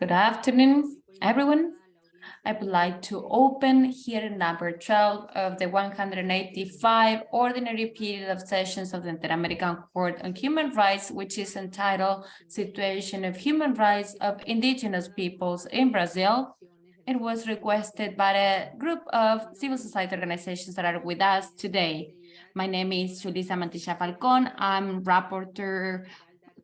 Good afternoon, everyone. I would like to open hearing number 12 of the 185 ordinary period of sessions of the Inter-American Court on Human Rights, which is entitled Situation of Human Rights of Indigenous Peoples in Brazil. It was requested by a group of civil society organizations that are with us today. My name is Julissa Mantilla Falcon. I'm rapporteur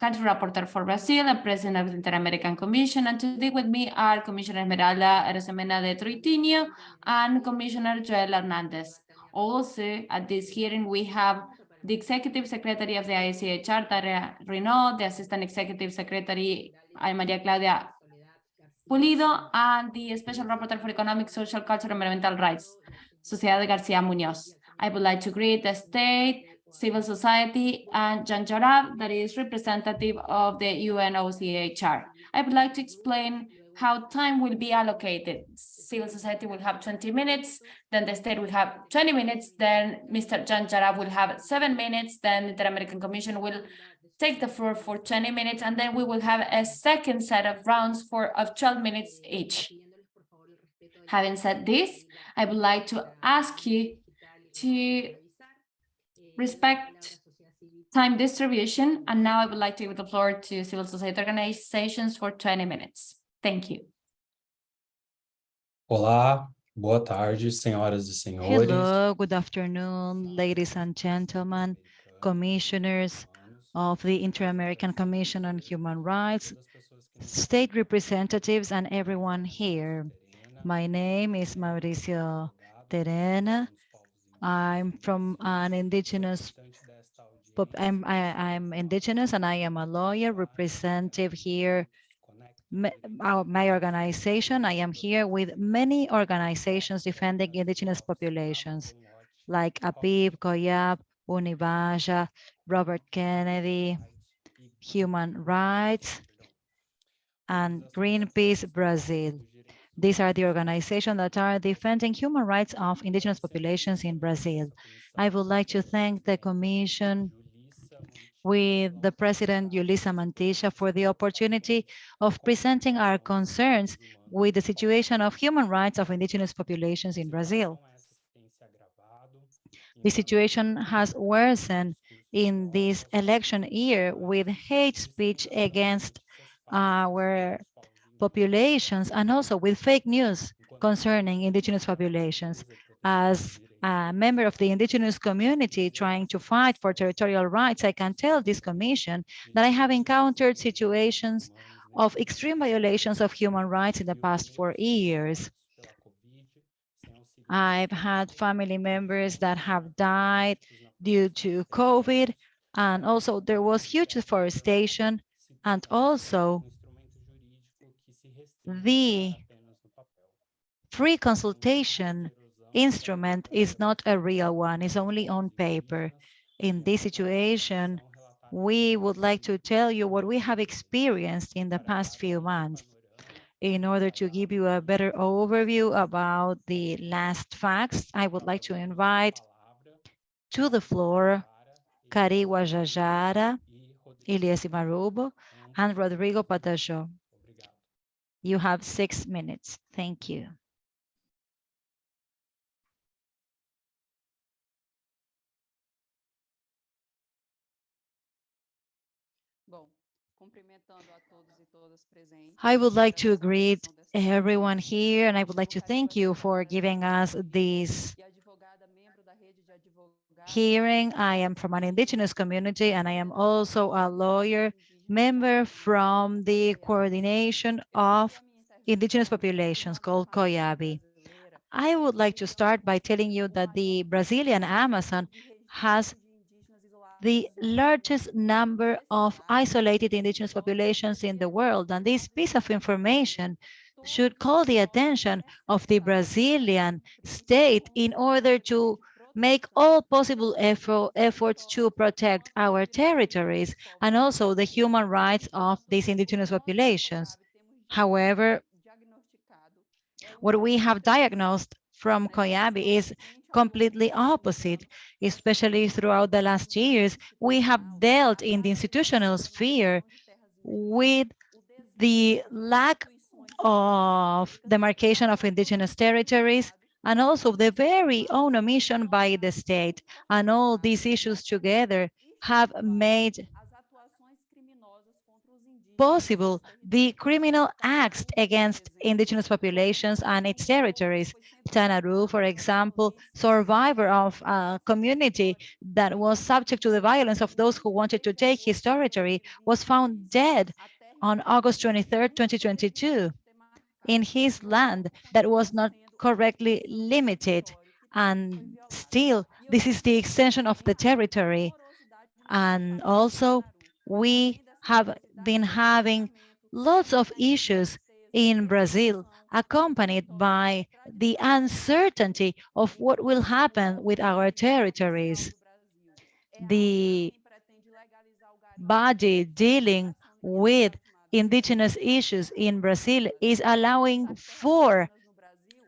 country rapporteur for Brazil and president of the Inter-American Commission. And today with me are Commissioner Esmeralda Arosemena de Troitiño and Commissioner Joel Hernandez. Also, at this hearing, we have the Executive Secretary of the ICHR, Tania Reneaum, the Assistant Executive Secretary, Maria Claudia Pulido, and the Special Rapporteur for Economic, Social, Cultural, and Environmental Rights, Soledad Garcia Munoz. I would like to greet the state, civil society, and Jan Jarab, that is representative of the UNOCHR. I would like to explain how time will be allocated. Civil society will have 20 minutes, then the state will have 20 minutes, then Mr. Jan Jarab will have seven minutes, then the Inter-American Commission will take the floor for 20 minutes, and then we will have a second set of rounds for of 12 minutes each. Having said this, I would like to ask you to respect time distribution. And now I would like to give the floor to civil society organizations for 20 minutes. Thank you. Olá, boa tarde, senhoras e senhores. Hello, good afternoon, ladies and gentlemen, commissioners of the Inter-American Commission on Human Rights, state representatives, and everyone here. My name is Mauricio Terena. I'm from an indigenous, I'm, I, am indigenous and I am a lawyer representative here, my, uh, my organization. I am here with many organizations defending indigenous populations like APIB, COIAB, Univaja, Robert Kennedy, Human Rights, and Greenpeace Brazil. These are the organizations that are defending human rights of indigenous populations in Brazil. I would like to thank the Commission with the President Julissa Mantilla for the opportunity of presenting our concerns with the situation of human rights of indigenous populations in Brazil. The situation has worsened in this election year with hate speech against our populations and also with fake news concerning indigenous populations. As a member of the indigenous community trying to fight for territorial rights, I can tell this commission that I have encountered situations of extreme violations of human rights in the past four years. I've had family members that have died due to COVID, and also there was huge deforestation, and also the free consultation instrument is not a real one, it's only on paper. In this situation, we would like to tell you what we have experienced in the past few months in order to give you a better overview about the last facts, I would like to invite to the floor Cari Guajajara, Elias Marubo, and Rodrigo Pataxó. You have six minutes. Thank you. I would like to greet everyone here and I would like to thank you for giving us this hearing. I am from an indigenous community and I am also a lawyer member from the coordination of indigenous populations called COIABI. I would like to start by telling you that the Brazilian Amazon has the largest number of isolated indigenous populations in the world. And this piece of information should call the attention of the Brazilian state in order to make all possible effort, efforts to protect our territories and also the human rights of these indigenous populations. However, what we have diagnosed from COIABI is completely opposite, especially throughout the last years. We have dealt in the institutional sphere with the lack of demarcation of indigenous territories, and also the very own omission by the state. And all these issues together have made possible the criminal acts against indigenous populations and its territories. Tanaru, for example, survivor of a community that was subject to the violence of those who wanted to take his territory, was found dead on August 23, 2022, in his land that was not correctly limited. And still, this is the extension of the territory. And also, we have been having lots of issues in Brazil, accompanied by the uncertainty of what will happen with our territories. The body dealing with indigenous issues in Brazil is allowing for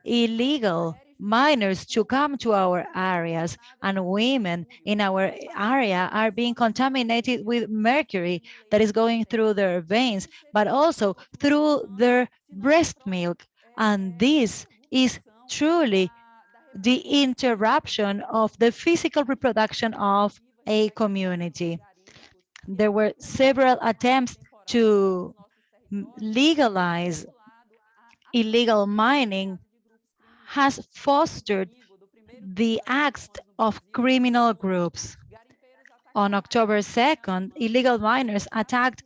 illegal miners to come to our areas and women in our area are being contaminated with mercury that is going through their veins, but also through their breast milk. And this is truly the interruption of the physical reproduction of a community. There were several attempts to legalize illegal mining has fostered the acts of criminal groups. On October 2nd, illegal miners attacked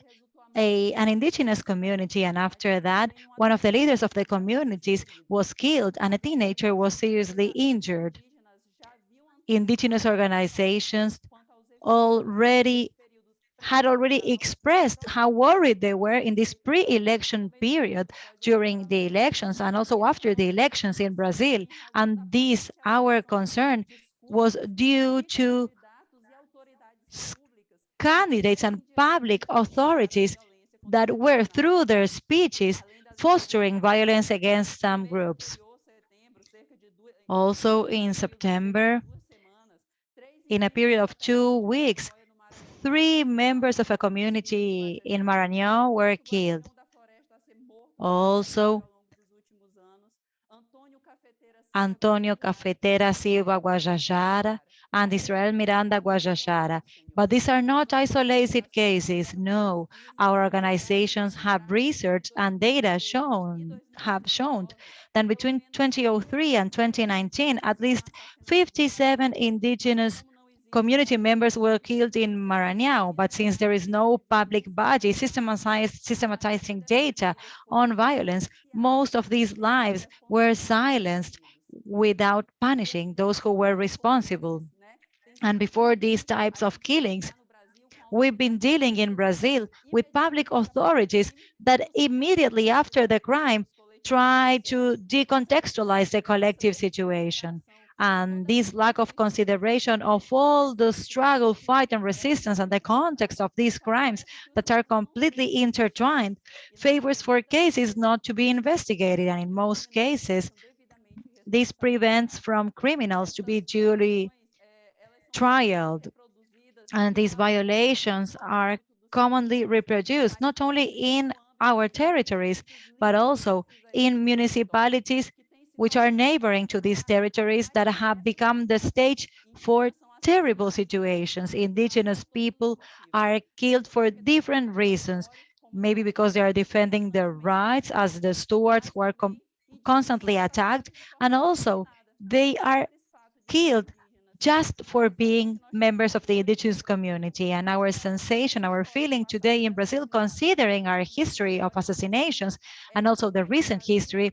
a, an indigenous community, and after that, one of the leaders of the communities was killed and a teenager was seriously injured. Indigenous organizations already had already expressed how worried they were in this pre-election period during the elections and also after the elections in Brazil. And this, our concern, was due to candidates and public authorities that were, through their speeches, fostering violence against some groups. Also in September, in a period of two weeks, three members of a community in Maranhão were killed. Also, Antonio Cafeteiro Silva Guajajara and Israel Miranda Guajajara. But these are not isolated cases. No, our organizations have research and data shown have shown that between 2003 and 2019, at least 57 indigenous community members were killed in Maranhão, but since there is no public body systematizing data on violence, most of these lives were silenced without punishing those who were responsible. And before these types of killings, we've been dealing in Brazil with public authorities that immediately after the crime try to decontextualize the collective situation. And this lack of consideration of all the struggle, fight, and resistance and the context of these crimes that are completely intertwined favors for cases not to be investigated. And in most cases, this prevents from criminals to be duly trialed. And these violations are commonly reproduced, not only in our territories, but also in municipalities which are neighboring to these territories that have become the stage for terrible situations. Indigenous people are killed for different reasons, maybe because they are defending their rights as the stewards were constantly attacked, and also they are killed just for being members of the indigenous community. And our sensation, our feeling today in Brazil, considering our history of assassinations and also the recent history,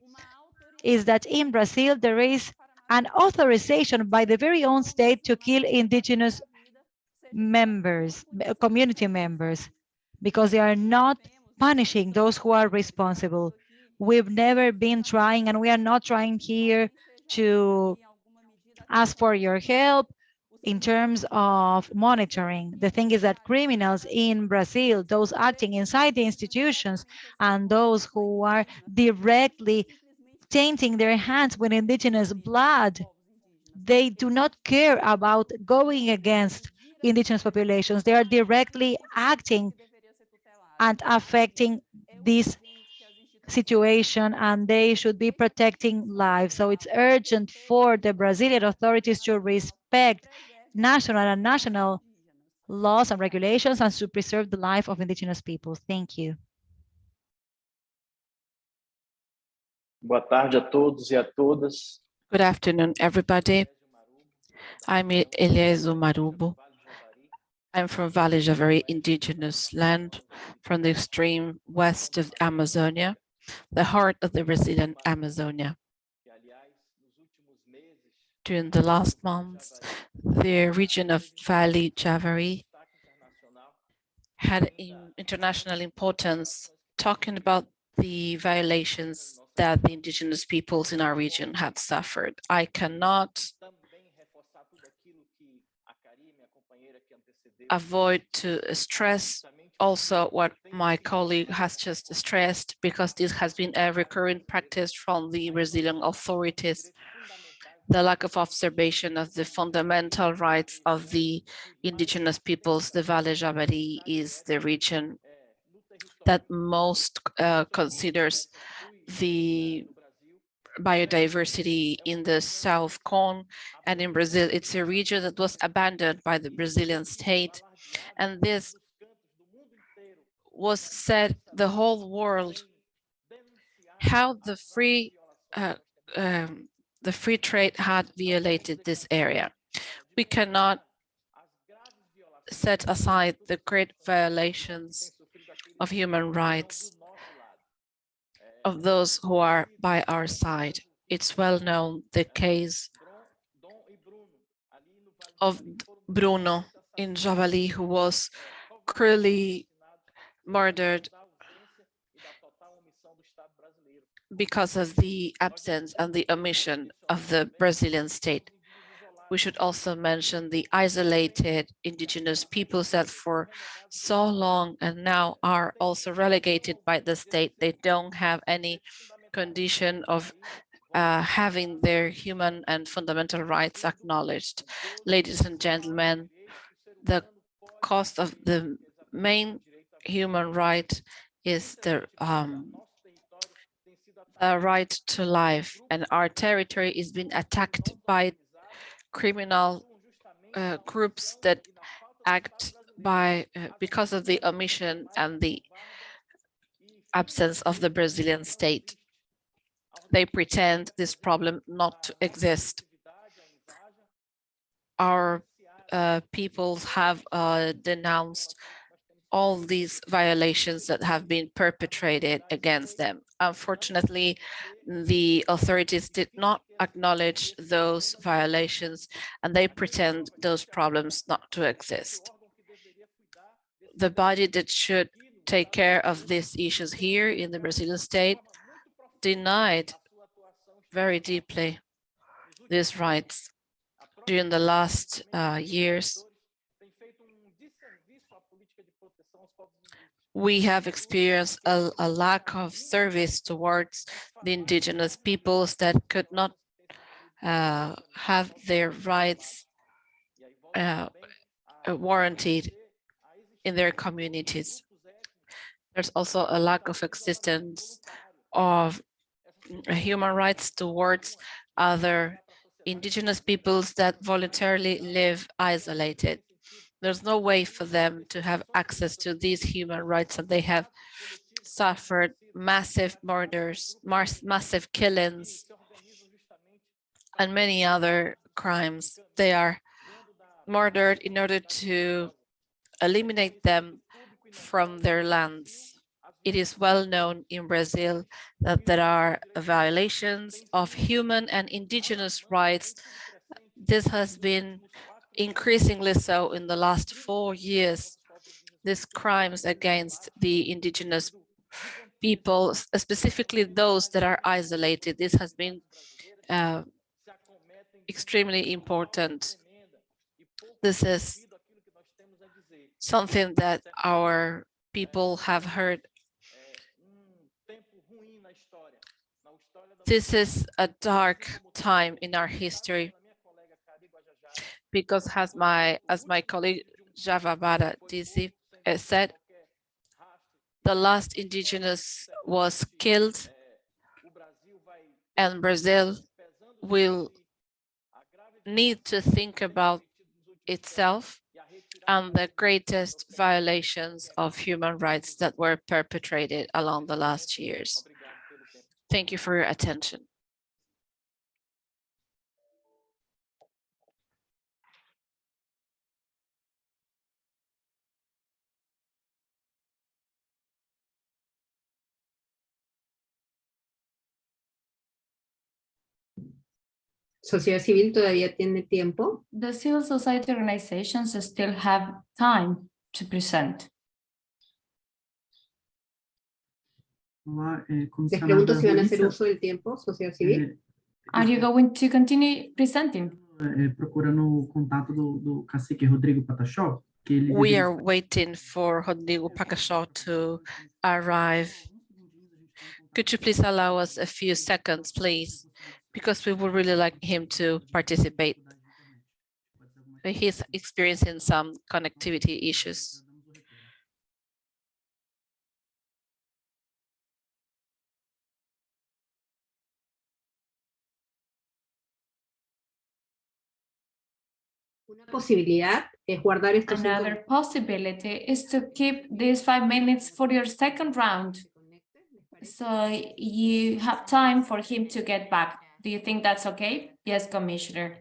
is that in Brazil, there is an authorization by the very own state to kill indigenous members, community members, because they are not punishing those who are responsible. We've never been trying, and we are not trying here to ask for your help in terms of monitoring. The thing is that criminals in Brazil, those acting inside the institutions and those who are directly tainting their hands with indigenous blood. They do not care about going against indigenous populations. They are directly acting and affecting this situation and they should be protecting lives. So it's urgent for the Brazilian authorities to respect national and national laws and regulations and to preserve the life of indigenous people. Thank you. Boa tarde a todos e a todas. Good afternoon, everybody. I'm Eliésio Marubo. I'm from Vale Javari indigenous land from the extreme west of Amazonia, the heart of the Brazilian Amazonia. During the last months, the region of Vale Javari had international importance, talking about the violations that the indigenous peoples in our region have suffered. I cannot avoid to stress also what my colleague has just stressed, because this has been a recurrent practice from the Brazilian authorities, the lack of observation of the fundamental rights of the indigenous peoples. The Vale Javari is the region that most uh, considers the biodiversity in the South Cone and in Brazil. It's a region that was abandoned by the Brazilian state. And this was said the whole world how the free uh, um, the free trade had violated this area. We cannot set aside the great violations of human rights of those who are by our side. It's well known the case of Bruno in Javari, who was cruelly murdered because of the absence and the omission of the Brazilian state. We should also mention the isolated indigenous peoples that for so long and now are also relegated by the state. They don't have any condition of uh, having their human and fundamental rights acknowledged. Ladies and gentlemen, the cost of the main human right is the um, the right to life and our territory is being attacked by criminal uh, groups that act by uh, because of the omission and the absence of the Brazilian state. They pretend this problem not to exist. Our uh, peoples have uh, denounced all these violations that have been perpetrated against them. Unfortunately, the authorities did not acknowledge those violations and they pretend those problems not to exist. The body that should take care of these issues here in the Brazilian state denied very deeply these rights during the last uh, years. We have experienced a, a, lack of service towards the indigenous peoples that could not uh, have their rights uh, warranted in their communities. There's also a lack of existence of human rights towards other indigenous peoples that voluntarily live isolated there's no way for them to have access to these human rights and they have suffered massive murders, massive killings, and many other crimes. They are murdered in order to eliminate them from their lands. It is well known in Brazil that there are violations of human and indigenous rights. This has been increasingly so in the last four years, these crimes against the indigenous people, specifically those that are isolated. This has been uh, extremely important. This is something that our people have heard. This is a dark time in our history because as my as my colleague Javabara Dizzy uh, said, the last indigenous was killed and Brazil will need to think about itself and the greatest violations of human rights that were perpetrated along the last years. Thank you for your attention. Sociedad civil todavía tiene tiempo. The civil society organizations still have time to present. Olá, eh, Les comissionada pregunto si van a hacer uso del tiempo, sociedad civil. eh, Are you going to continue presenting? eh, procurando o contato do, do cacique Rodrigo Pataxó, que ele We are waiting for Rodrigo Pataxó to arrive. Could you please allow us a few seconds, please? Because we would really like him to participate. He's experiencing some connectivity issues. Una posibilidad es guardar estos cinco Another possibility is to keep these five minutes for your second round. So you have time for him to get back. Do you think that's okay? Yes, Commissioner.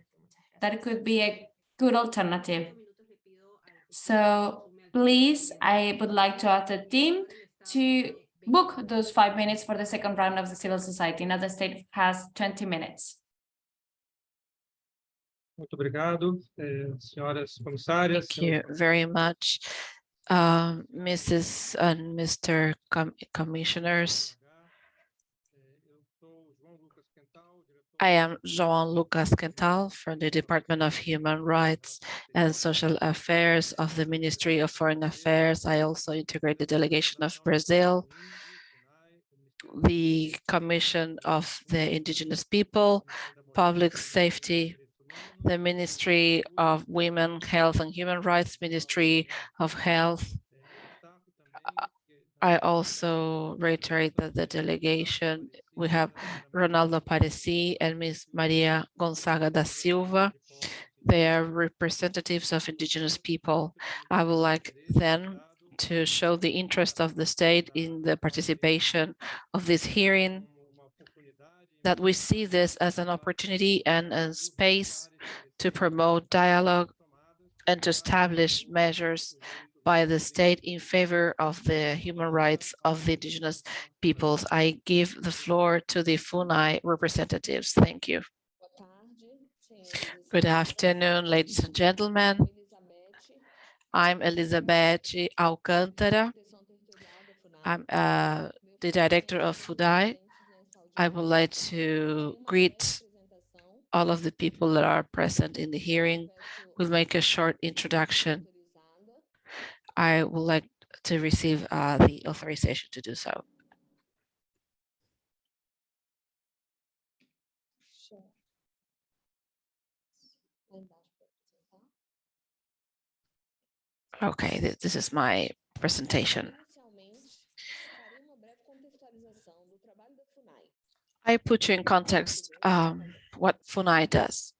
That could be a good alternative. So please, I would like to ask the team to book those five minutes for the second round of the civil society. Now the state has 20 minutes. Muito obrigado, eh, senhoras comissárias. Thank you very much, um, Mrs. and Mr. Com- Commissioners. I am João Lucas Quental from the Department of Human Rights and Social Affairs of the Ministry of Foreign Affairs. I also integrate the delegation of Brazil, the Commission of the Indigenous People, Public Safety, the Ministry of Women, Health and Human Rights, Ministry of Health. I also reiterate that the delegation, we have Ronaldo Paresi and Ms. Maria Gonzaga da Silva. They are representatives of indigenous people. I would like then to show the interest of the state in the participation of this hearing that we see this as an opportunity and a space to promote dialogue and to establish measures by the state in favor of the human rights of the indigenous peoples. I give the floor to the FUNAI representatives. Thank you. Good afternoon, ladies and gentlemen. I'm Elizabeth Alcântara. I'm uh, the director of FUNAI. I would like to greet all of the people that are present in the hearing. We'll make a short introduction. I would like to receive uh, the authorization to do so. Okay, th- this is my presentation. I put you in context um, what FUNAI does.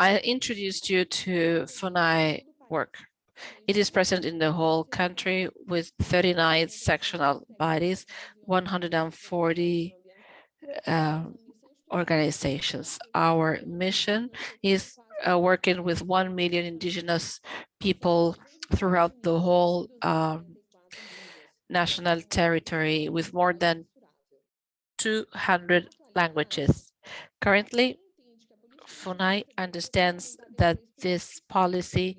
I introduced you to FUNAI work. It is present in the whole country with 39 sectional bodies, 140 um, organizations. Our mission is uh, working with 1 million indigenous people throughout the whole um, national territory with more than 200 languages. Currently, FUNAI understands that this policy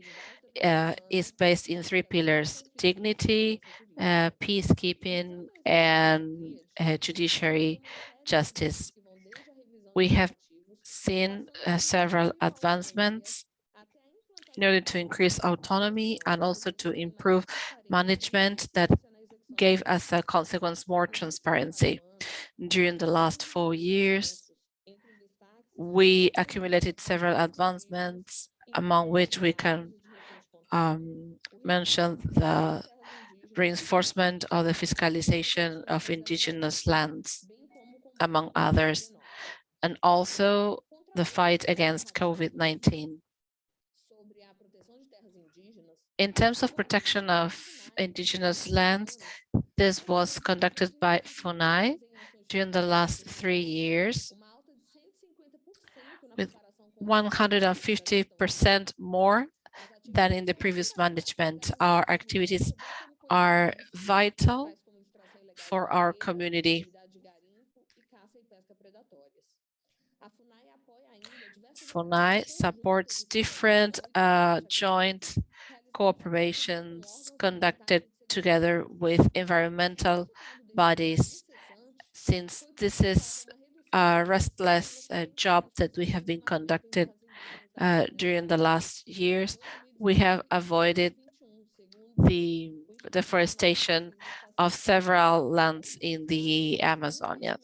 uh, is based in three pillars, dignity, uh, peacekeeping, and uh, judiciary justice. We have seen uh, several advancements in order to increase autonomy and also to improve management that gave as a consequence more transparency. During the last four years, we accumulated several advancements, among which we can um, mentioned the reinforcement of the fiscalization of indigenous lands, among others, and also the fight against COVID-19. In terms of protection of indigenous lands, this was conducted by FUNAI during the last three years 150% more than in the previous management. Our activities are vital for our community. FUNAI supports different uh, joint cooperations conducted together with environmental bodies. Since this is restless uh, job that we have been conducted uh, during the last years, we have avoided the deforestation of several lands in the Amazonia.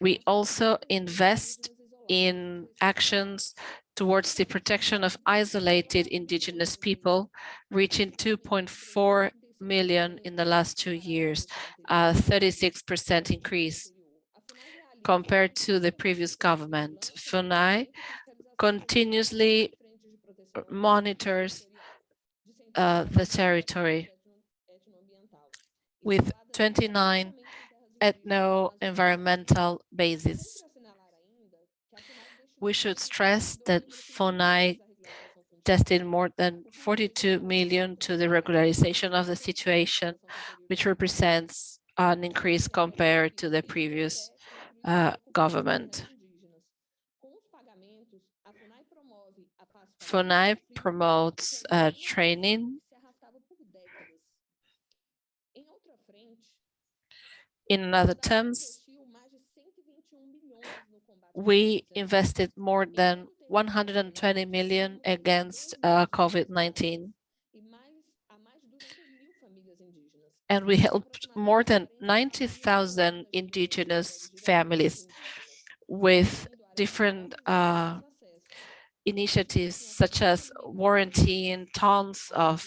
We also invest in actions towards the protection of isolated indigenous people, reaching 2.4 million in the last two years, a 36% increase compared to the previous government. FUNAI continuously monitors uh, the territory with 29 ethno-environmental bases. We should stress that FUNAI destined more than 42 million to the regularization of the situation, which represents an increase compared to the previous uh, government. FUNAI promotes uh, training In other terms, we invested more than 120 million against uh, COVID-19. And we helped more than 90,000 indigenous families with different uh, initiatives such as warranting tons of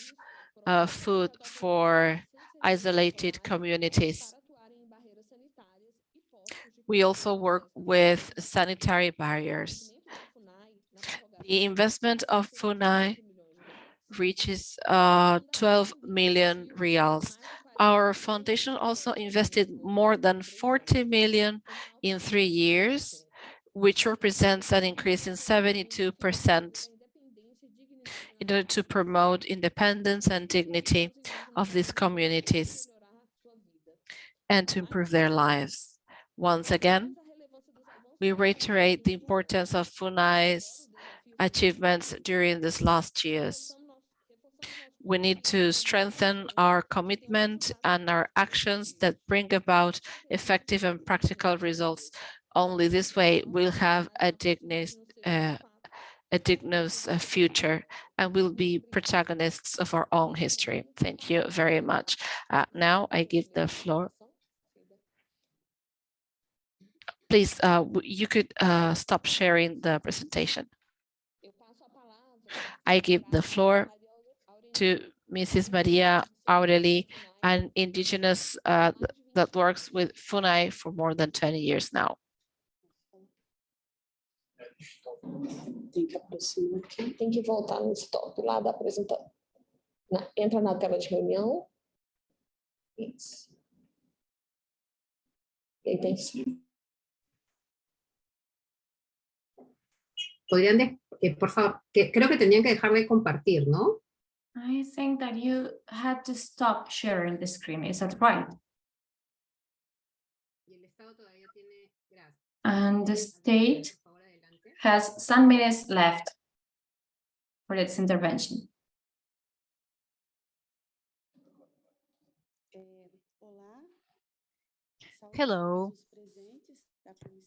uh, food for isolated communities. We also work with sanitary barriers. The investment of FUNAI reaches uh, 12 million reals. Our foundation also invested more than 40 million in three years, which represents an increase in 72% in order to promote independence and dignity of these communities and to improve their lives. Once again, we reiterate the importance of FUNAI's achievements during these last years. We need to strengthen our commitment and our actions that bring about effective and practical results. Only this way we'll have a dignous, uh, a dignous uh, future and we'll be protagonists of our own history. Thank you very much. Uh, now I give the floor please, uh, you could uh, stop sharing the presentation. I give the floor to Mrs. Maria Aureli, an indigenous uh, that works with FUNAI for more than 20 years now. Tem que aproximar aqui. Tem que voltar no stop lá da apresentação. Entra na tela de reunião. Isso. E aí tem Podrían, de, eh, por favor, que creo que tendrían que dejar de compartir, ¿no? I think that you had to stop sharing the screen. Is that right? And the state has some minutes left for its intervention. Hello.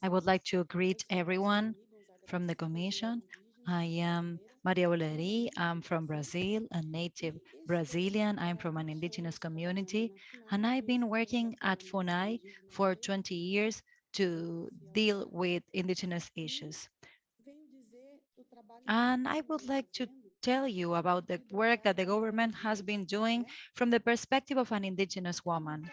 I would like to greet everyone from the Commission. I am Maria Oleri. I'm from Brazil, a native Brazilian. I'm from an indigenous community, and I've been working at FUNAI for 20 years to deal with indigenous issues. And I would like to tell you about the work that the government has been doing from the perspective of an indigenous woman.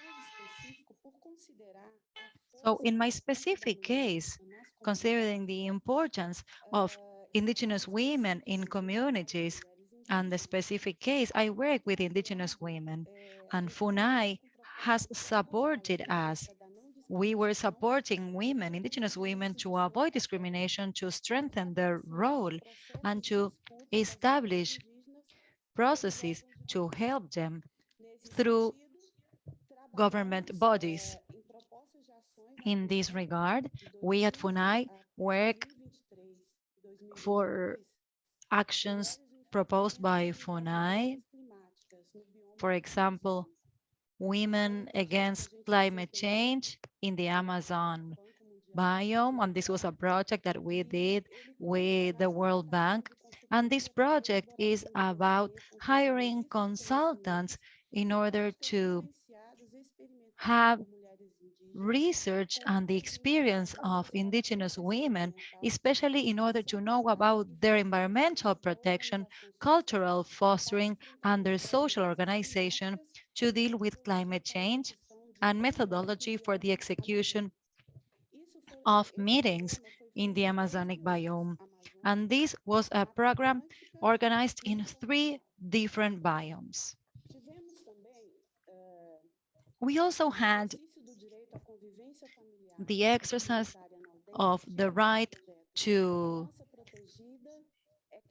So in my specific case, considering the importance of indigenous women in communities and the specific case, I work with indigenous women and FUNAI has supported us. We were supporting women, indigenous women to avoid discrimination, to strengthen their role and to establish processes to help them through government bodies. In this regard, we at FUNAI work for actions proposed by FUNAI, For example, Women Against Climate Change in the Amazon biome. And this was a project that we did with the World Bank. And this project is about hiring consultants in order to have research and the experience of indigenous women, especially in order to know about their environmental protection, cultural fostering, and their social organization to deal with climate change and methodology for the execution of meetings in the Amazonic biome. And this was a program organized in three different biomes. We also had the exercise of the right to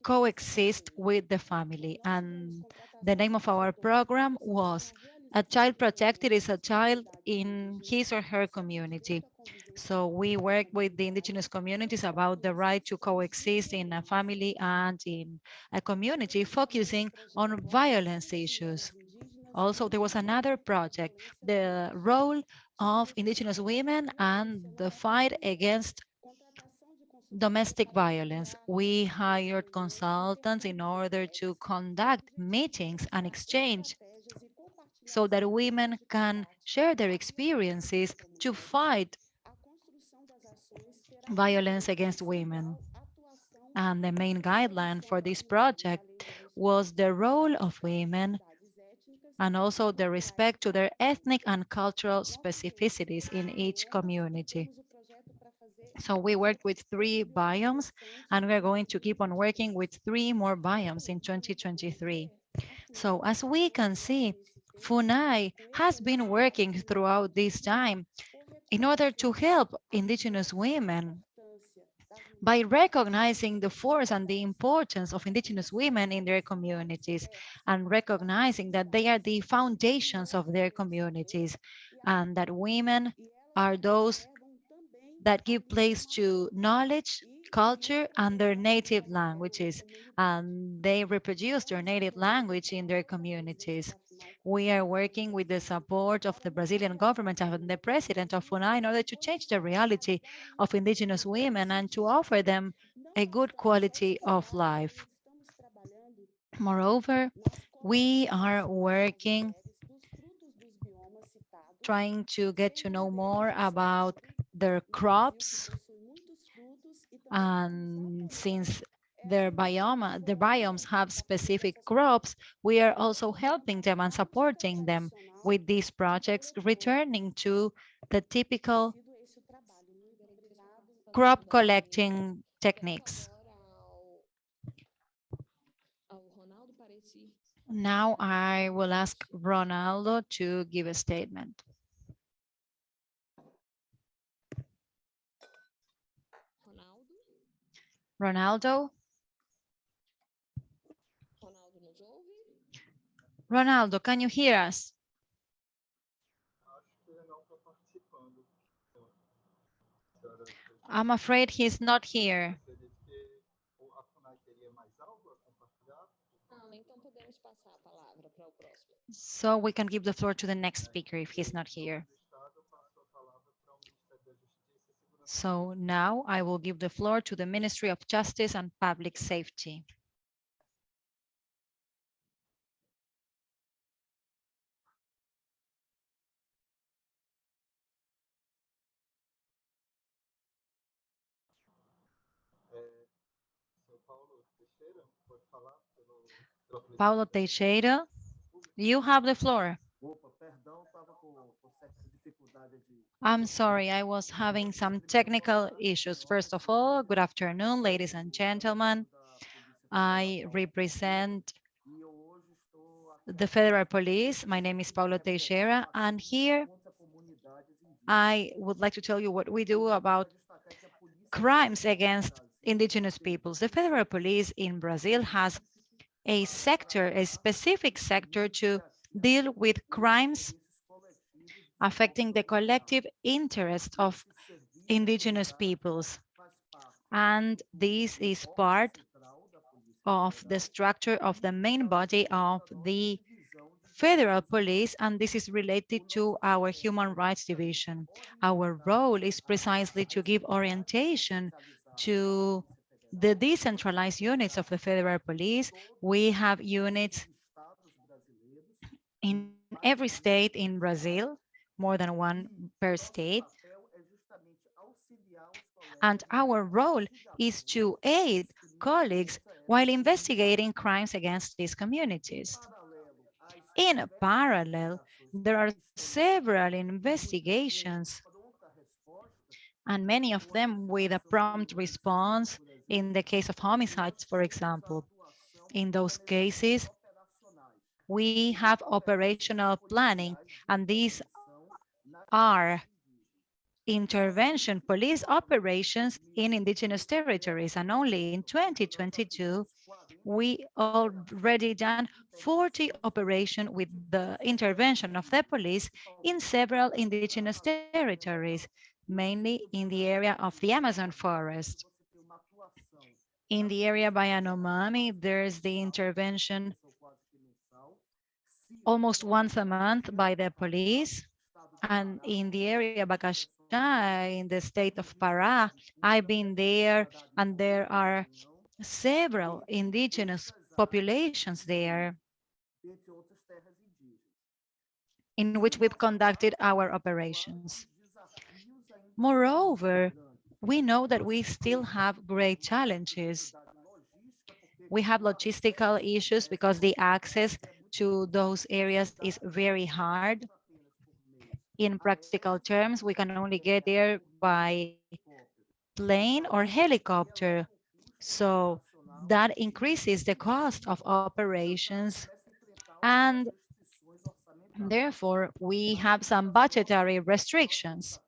coexist with the family. And the name of our program was A Child Protected is a Child in His or Her Community. So we work with the indigenous communities about the right to coexist in a family and in a community, focusing on violence issues. Also, there was another project, the role of indigenous women and the fight against domestic violence. We hired consultants in order to conduct meetings and exchange so that women can share their experiences to fight violence against women. And the main guideline for this project was the role of women and also the respect to their ethnic and cultural specificities in each community. So we worked with three biomes and we're going to keep on working with three more biomes in 2023. So as we can see, FUNAI has been working throughout this time in order to help indigenous women by recognizing the force and the importance of indigenous women in their communities and recognizing that they are the foundations of their communities and that women are those that give place to knowledge, culture, and their native languages, and they reproduce their native language in their communities. We are working with the support of the Brazilian government and the president of FUNAI in order to change the reality of indigenous women and to offer them a good quality of life. Moreover, we are working trying to get to know more about their crops and since their biome, the biomes have specific crops, we are also helping them and supporting them with these projects, returning to the typical crop collecting techniques. Now I will ask Ronaldo to give a statement. Ronaldo? Ronaldo, can you hear us? I'm afraid he's not here. So we can give the floor to the next speaker if he's not here. So now I will give the floor to the Ministry of Justice and Public Safety. Paulo Teixeira, you have the floor. I'm sorry, I was having some technical issues. First of all, good afternoon, ladies and gentlemen. I represent the Federal Police. My name is Paulo Teixeira, and here I would like to tell you what we do about crimes against indigenous peoples. The Federal Police in Brazil has a sector, a specific sector to deal with crimes affecting the collective interest of indigenous peoples. And this is part of the structure of the main body of the federal police, and this is related to our human rights division. Our role is precisely to give orientation to the decentralized units of the federal police. We have units in every state in Brazil, more than one per state. And our role is to aid colleagues while investigating crimes against these communities. In parallel, there are several investigations and many of them with a prompt response in the case of homicides, for example. In those cases, we have operational planning, and these are intervention police operations in indigenous territories. And only in 2022, we already done 40 operation with the intervention of the police in several indigenous territories, mainly in the area of the Amazon forest. In the area by Yanomami, there's the intervention almost once a month by the police. And in the area Bacajá, in the state of Pará, I've been there and there are several indigenous populations there in which we've conducted our operations. Moreover, we know that we still have great challenges. We have logistical issues because the access to those areas is very hard. In practical terms, we can only get there by plane or helicopter. So that increases the cost of operations and therefore we have some budgetary restrictions.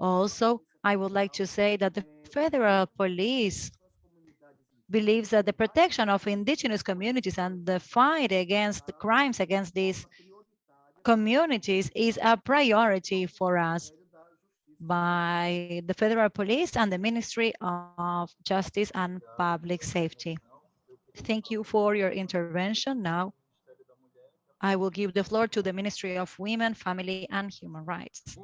Also, I would like to say that the federal police believes that the protection of indigenous communities and the fight against the crimes against these communities is a priority for us by the federal police and the Ministry of Justice and Public Safety. Thank you for your intervention. Now, I will give the floor to the Ministry of Women, Family and Human Rights.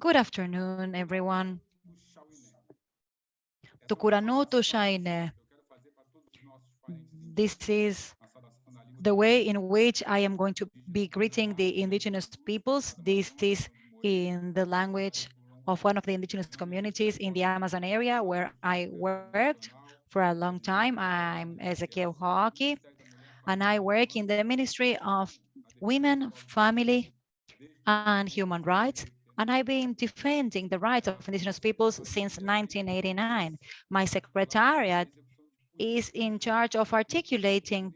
Good afternoon, everyone. This is the way in which I am going to be greeting the indigenous peoples. This is in the language of one of the indigenous communities in the Amazon area where I worked for a long time. I'm Esequiel Roque, and I work in the Ministry of Women, Family, and Human Rights. And I've been defending the rights of indigenous peoples since 1989. My secretariat is in charge of articulating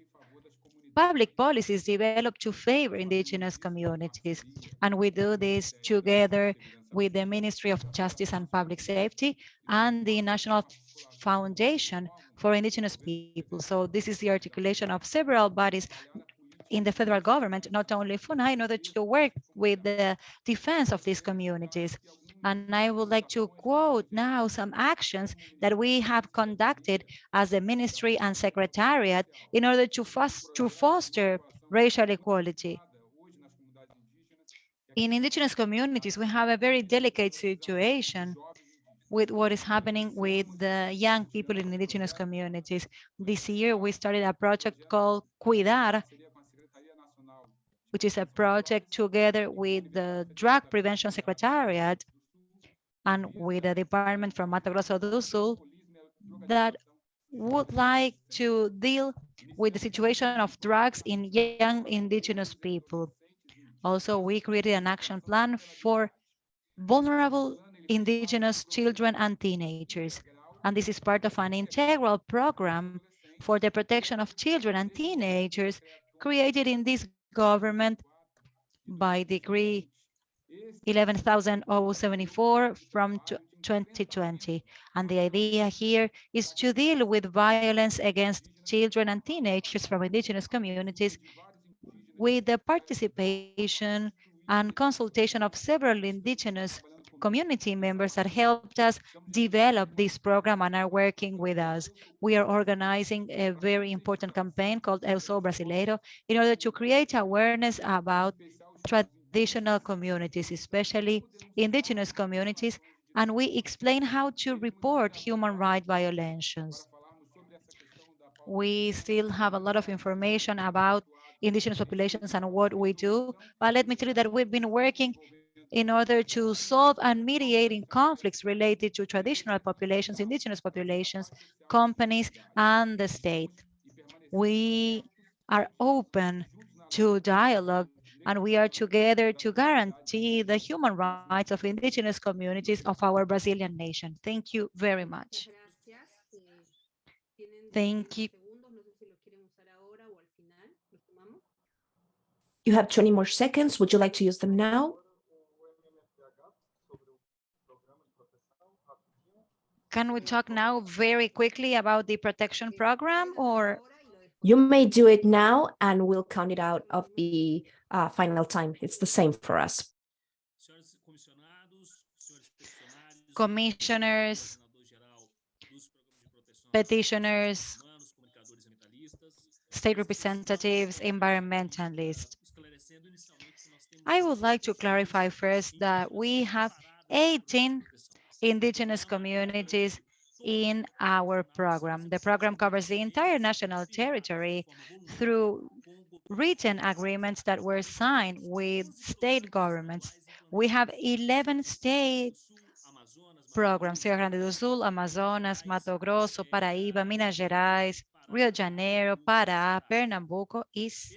public policies developed to favor indigenous communities. And we do this together with the Ministry of Justice and Public Safety and the National Foundation for Indigenous People. So this is the articulation of several bodies in the federal government, not only FUNAI, in order to work with the defense of these communities. And I would like to quote now some actions that we have conducted as the ministry and secretariat in order to, to foster racial equality. In indigenous communities, we have a very delicate situation with what is happening with the young people in indigenous communities. This year, we started a project called Cuidar, which is a project together with the Drug Prevention Secretariat and with the department from Mato Grosso do Sul that would like to deal with the situation of drugs in young indigenous people. Also, we created an action plan for vulnerable indigenous children and teenagers. And this is part of an integral program for the protection of children and teenagers created in this government by decree 11,074 from 2020. And the idea here is to deal with violence against children and teenagers from indigenous communities with the participation and consultation of several indigenous community members that helped us develop this program and are working with us. We are organizing a very important campaign called El Sol Brasileiro in order to create awareness about communities, especially indigenous communities, and we explain how to report human rights violations. We still have a lot of information about indigenous populations and what we do, but let me tell you that we've been working in order to solve and mediating conflicts related to traditional populations, indigenous populations, companies, and the state. We are open to dialogue and we are together to guarantee the human rights of indigenous communities of our Brazilian nation. Thank you very much. Thank you. You have 20 more seconds. Would you like to use them now? Can we talk now very quickly about the protection program or? You may do it now and we'll count it out of the uh, final time. It's the same for us. Commissioners, petitioners, state representatives, environmentalists. I would like to clarify first that we have 18 indigenous communities in our program. The program covers the entire national territory through written agreements that were signed with state governments. We have 11 state programs, Rio Grande do Sul, Amazonas, Mato Grosso, Paraíba, Minas Gerais, Rio de Janeiro, Pará, Pernambuco,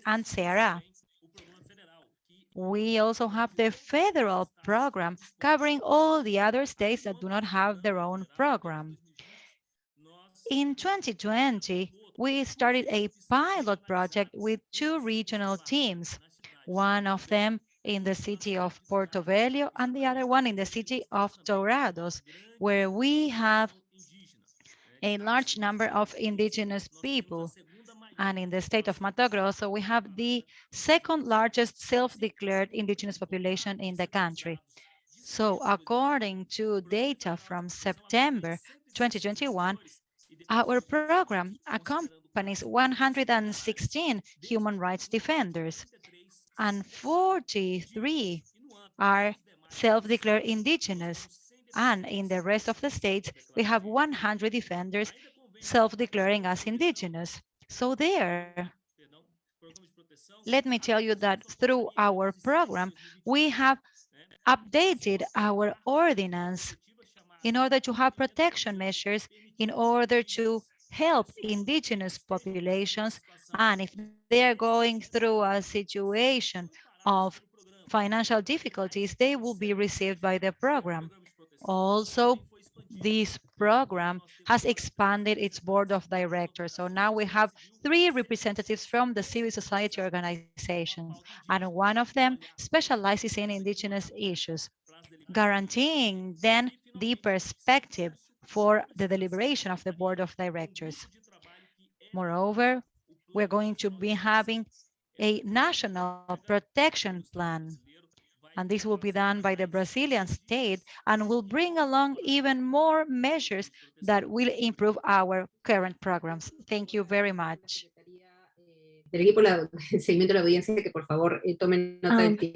and Ceará. We also have the federal program covering all the other states that do not have their own program. In 2020, we started a pilot project with two regional teams, one of them in the city of Porto Velho and the other one in the city of Dourados, where we have a large number of indigenous people and in the state of Mato Grosso, we have the second largest self-declared indigenous population in the country. So according to data from September 2021, our program accompanies 116 human rights defenders and 43 are self-declared indigenous. And in the rest of the states, we have 100 defenders self-declaring as indigenous. So there, let me tell you that through our program, we have updated our ordinance in order to have protection measures in order to help indigenous populations. And if they are going through a situation of financial difficulties, they will be received by the program. Also, this program has expanded its board of directors. So now we have three representatives from the civil society organizations, and one of them specializes in indigenous issues, guaranteeing then the perspective for the deliberation of the board of directors. Moreover, we're going to be having a national protection plan and this will be done by the Brazilian state and will bring along even more measures that will improve our current programs. Thank you very much.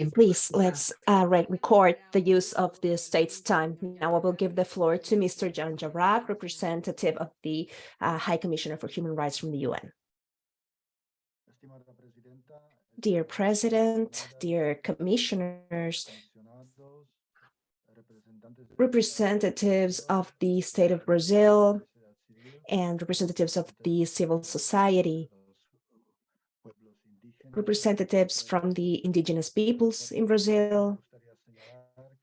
Um, please, let's uh, record the use of the state's time. Now I will give the floor to Mr. Jan Jarab, representative of the uh, High Commissioner for Human Rights from the UN. Dear President, dear commissioners, representatives of the state of Brazil, and representatives of the civil society, representatives from the indigenous peoples in Brazil.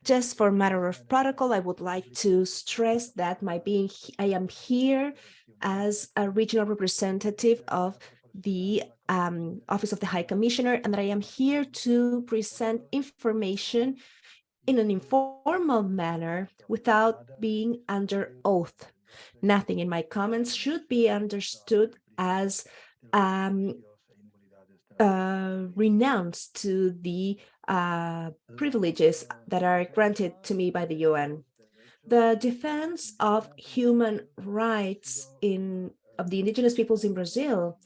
Just for matter of protocol, I would like to stress that my being, I am here as a regional representative of the um, Office of the High Commissioner, and that I am here to present information in an informal manner without being under oath. Nothing in my comments should be understood as um, uh, renounced to the uh, privileges that are granted to me by the UN. The defense of human rights in of the indigenous peoples in Brazil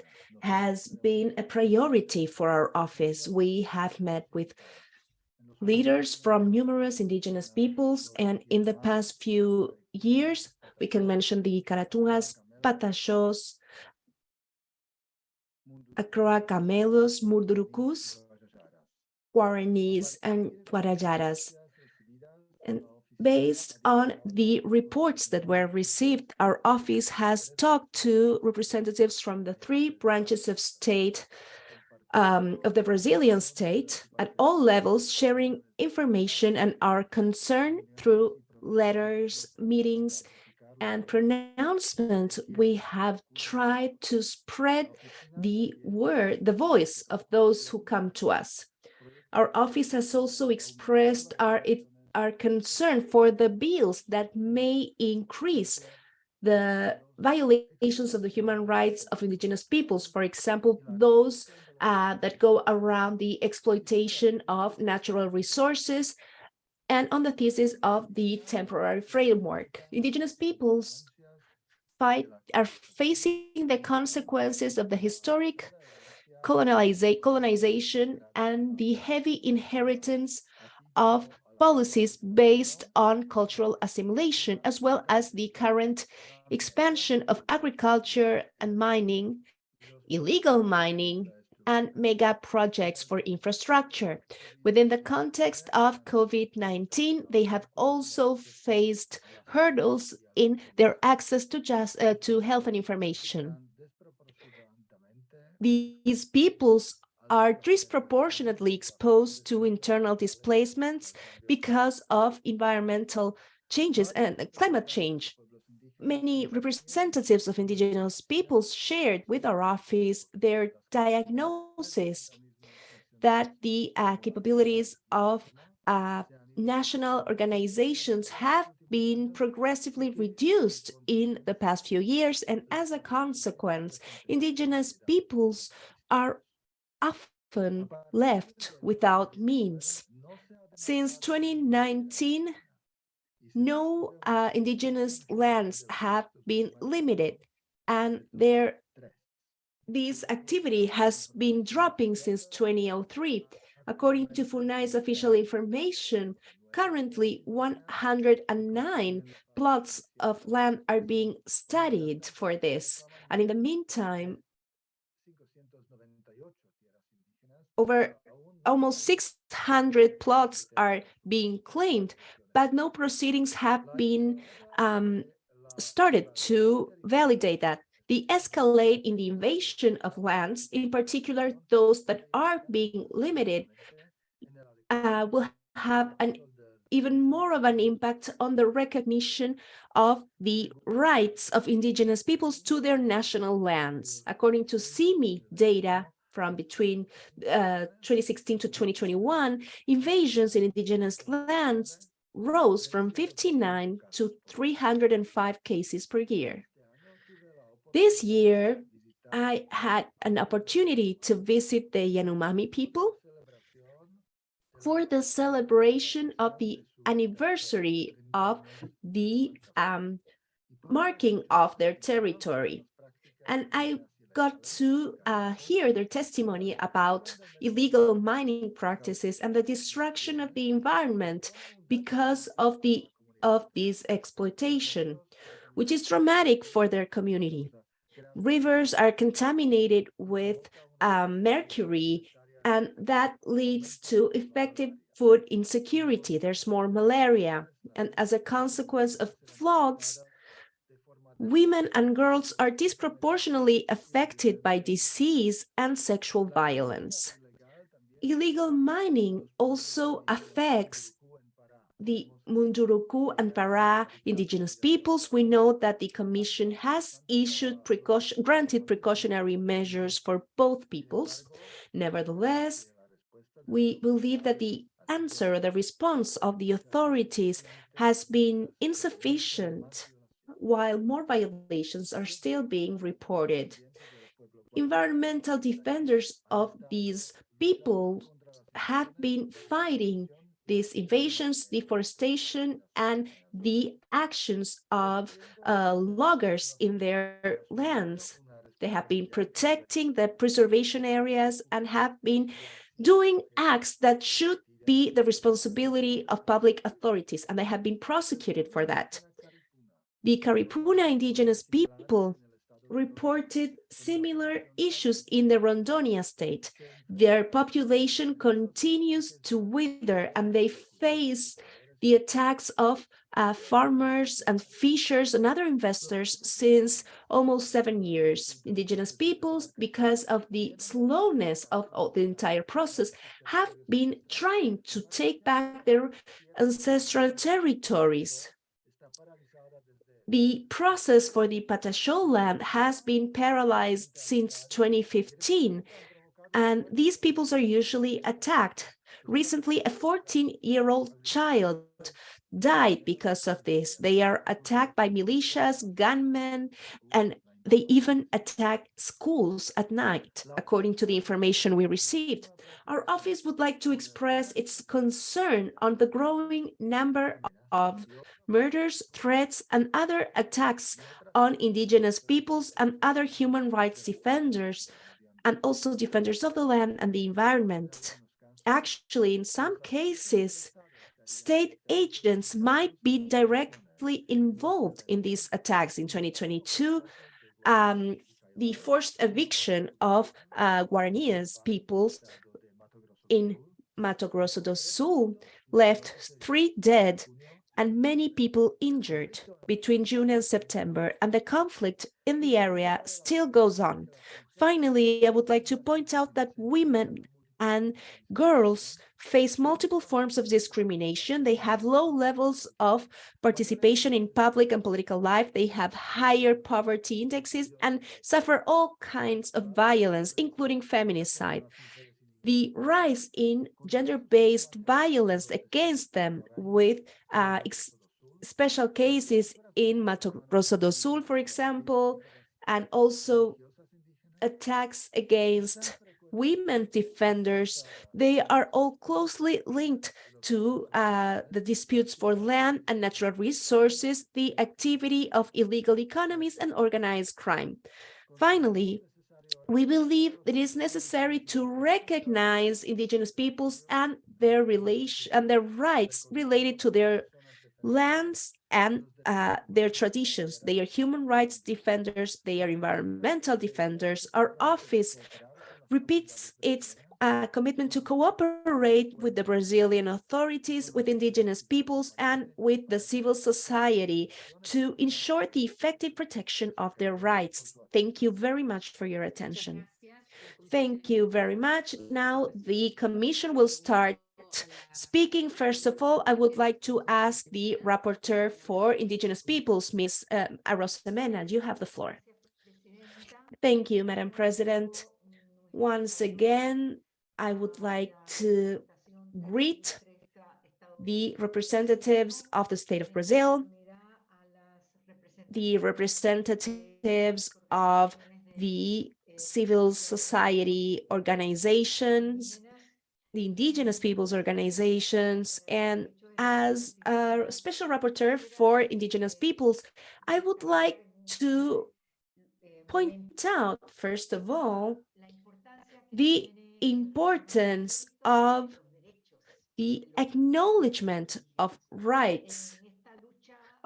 has been a priority for our office. We have met with leaders from numerous indigenous peoples, and in the past few years, we can mention the Caratungas, Pataxós, Acroa Camelos, Mundurucus, Guaranis, and Guajajaras. And based on the reports that were received, our office has talked to representatives from the three branches of state um, of the Brazilian state at all levels, sharing information and our concern through letters, meetings, and pronouncements. We have tried to spread the word, the voice of those who come to us. Our office has also expressed our, our concern for the bills that may increase the violations of the human rights of indigenous peoples. For example, those uh, that go around the exploitation of natural resources and on the thesis of the temporary framework. Indigenous peoples fight are facing the consequences of the historic colonization and the heavy inheritance of policies based on cultural assimilation, as well as the current expansion of agriculture and mining, illegal mining, and mega projects for infrastructure. Within the context of COVID-19, they have also faced hurdles in their access to just uh, to health and information. These peoples are disproportionately exposed to internal displacements because of environmental changes and climate change many representatives of indigenous peoples shared with our office their diagnosis that the uh, capabilities of uh, national organizations have been progressively reduced in the past few years. And as a consequence, indigenous peoples are often left without means. Since 2019, no uh, indigenous lands have been limited and there this activity has been dropping since 2003. According to FUNAI's official information, currently 109 plots of land are being studied for this. And in the meantime, over almost 600 plots are being claimed, but no proceedings have been um, started to validate that. The escalate in the invasion of lands, in particular those that are being limited, uh, will have an even more of an impact on the recognition of the rights of indigenous peoples to their national lands. According to CIMI data from between uh, 2016 to 2021, invasions in indigenous lands rose from 59 to 305 cases per year. This year, I had an opportunity to visit the Yanomami people for the celebration of the anniversary of the um, marking of their territory. And I got to uh, hear their testimony about illegal mining practices and the destruction of the environment because of the of this exploitation, which is dramatic for their community. Rivers are contaminated with um, mercury, and that leads to effective food insecurity. There's more malaria, and as a consequence of floods, women and girls are disproportionately affected by disease and sexual violence. Illegal mining also affects the Munduruku and Para indigenous peoples. We know that the Commission has issued precaution, granted precautionary measures for both peoples. Nevertheless, we believe that the answer, the response of the authorities has been insufficient, while more violations are still being reported. Environmental defenders of these people have been fighting these invasions, deforestation, and the actions of uh, loggers in their lands. They have been protecting the preservation areas and have been doing acts that should be the responsibility of public authorities, and they have been prosecuted for that. The Karipuna indigenous people reported similar issues in the Rondonia state. Their population continues to wither and they face the attacks of uh, farmers and fishers and other investors since almost seven years. Indigenous peoples, because of the slowness of, of the entire process, have been trying to take back their ancestral territories the process for the Pataxó land has been paralyzed since 2015, and these peoples are usually attacked. Recently, a 14-year-old child died because of this. They are attacked by militias, gunmen, and they even attack schools at night, according to the information we received. Our office would like to express its concern on the growing number of murders, threats, and other attacks on indigenous peoples and other human rights defenders, and also defenders of the land and the environment. Actually, in some cases, state agents might be directly involved in these attacks. In 2022, um, the forced eviction of uh, Guaranias peoples in Mato Grosso do Sul left three dead and many people injured between June and September, and the conflict in the area still goes on. Finally, I would like to point out that women and girls face multiple forms of discrimination. They have low levels of participation in public and political life. They have higher poverty indexes and suffer all kinds of violence, including feminicide the rise in gender-based violence against them with uh, special cases in Mato Grosso do Sul, for example, and also attacks against women defenders, they are all closely linked to uh, the disputes for land and natural resources, the activity of illegal economies and organized crime. Finally, we believe it is necessary to recognize indigenous peoples and their relation and their rights related to their lands and uh, their traditions. They are human rights defenders, they are environmental defenders. Our office repeats its uh, commitment to cooperate with the Brazilian authorities, with indigenous peoples, and with the civil society to ensure the effective protection of their rights. Thank you very much for your attention. Thank you very much. Now the Commission will start speaking. First of all, I would like to ask the rapporteur for indigenous peoples, Ms. Uh, Arosemena. You have the floor. Thank you, Madam President. Once again, I would like to greet the representatives of the state of Brazil, the representatives of the civil society organizations, the indigenous peoples organizations, and as a special rapporteur for indigenous peoples, I would like to point out, first of all, the importance of the acknowledgement of rights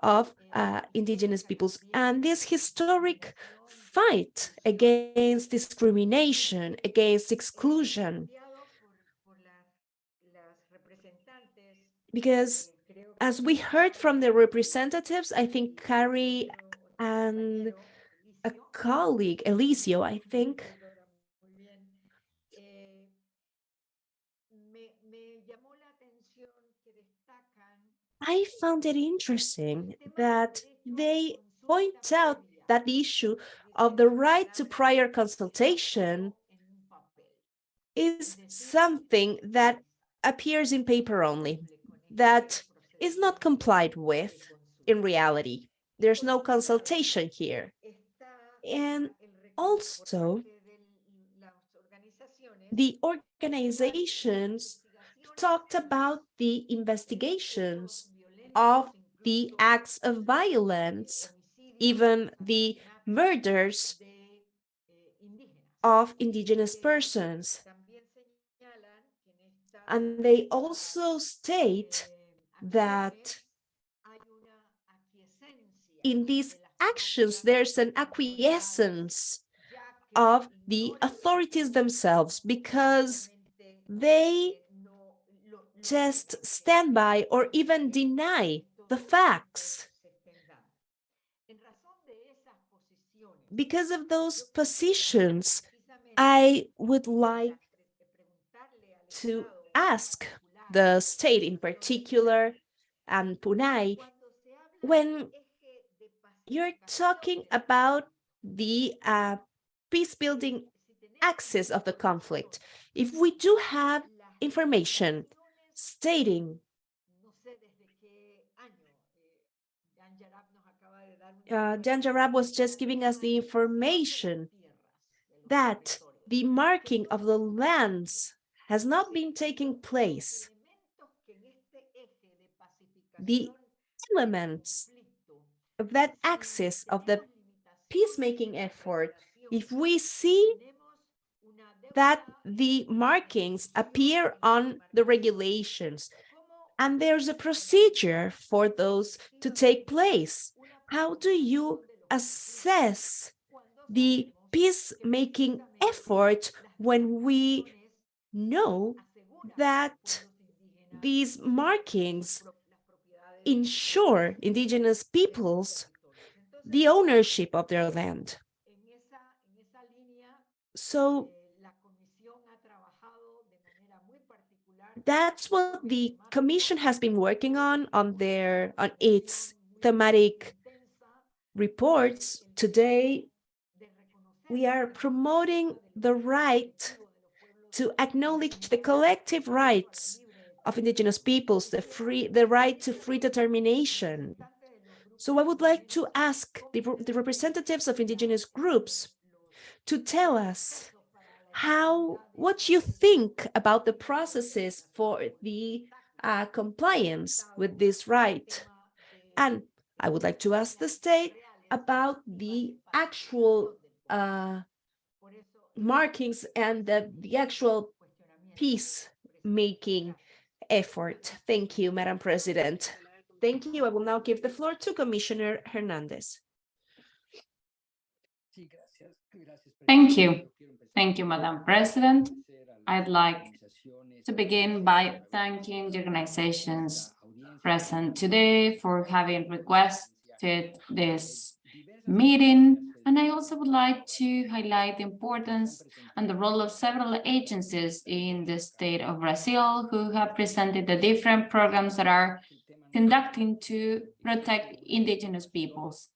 of uh, indigenous peoples and this historic fight against discrimination, against exclusion. Because as we heard from the representatives, I think Carrie and a colleague, Eliésio, I think, I found it interesting that they point out that the issue of the right to prior consultation is something that appears in paper only, that is not complied with in reality. There's no consultation here. And also, the organizations talked about the investigations of the acts of violence, even the murders of indigenous persons. And they also state that in these actions, there's an acquiescence of the authorities themselves because they just stand by or even deny the facts. Because of those positions, I would like to ask the state in particular and FUNAI, when you're talking about the uh, peace building axis of the conflict, if we do have information stating uh, Dan Jarab was just giving us the information that the marking of the lands has not been taking place. The elements of that axis of the peacemaking effort, if we see that the markings appear on the regulations and there's a procedure for those to take place. How do you assess the peacemaking effort when we know that these markings ensure indigenous peoples the ownership of their land? So that's what the commission has been working on on their on its thematic reports. Today we are promoting the right to acknowledge the collective rights of indigenous peoples the free the right to free determination. So i would like to ask the, the representatives of indigenous groups to tell us how what you think about the processes for the uh, compliance with this right. And I would like to ask the state about the actual uh, markings and the, the actual peace-making effort. Thank you, Madam President. Thank you. I will now give the floor to Commissioner Hernandez. Thank you. Thank you, Madam President. I'd like to begin by thanking the organizations present today for having requested this meeting. And I also would like to highlight the importance and the role of several agencies in the state of Brazil who have presented the different programs that are conducting to protect indigenous peoples.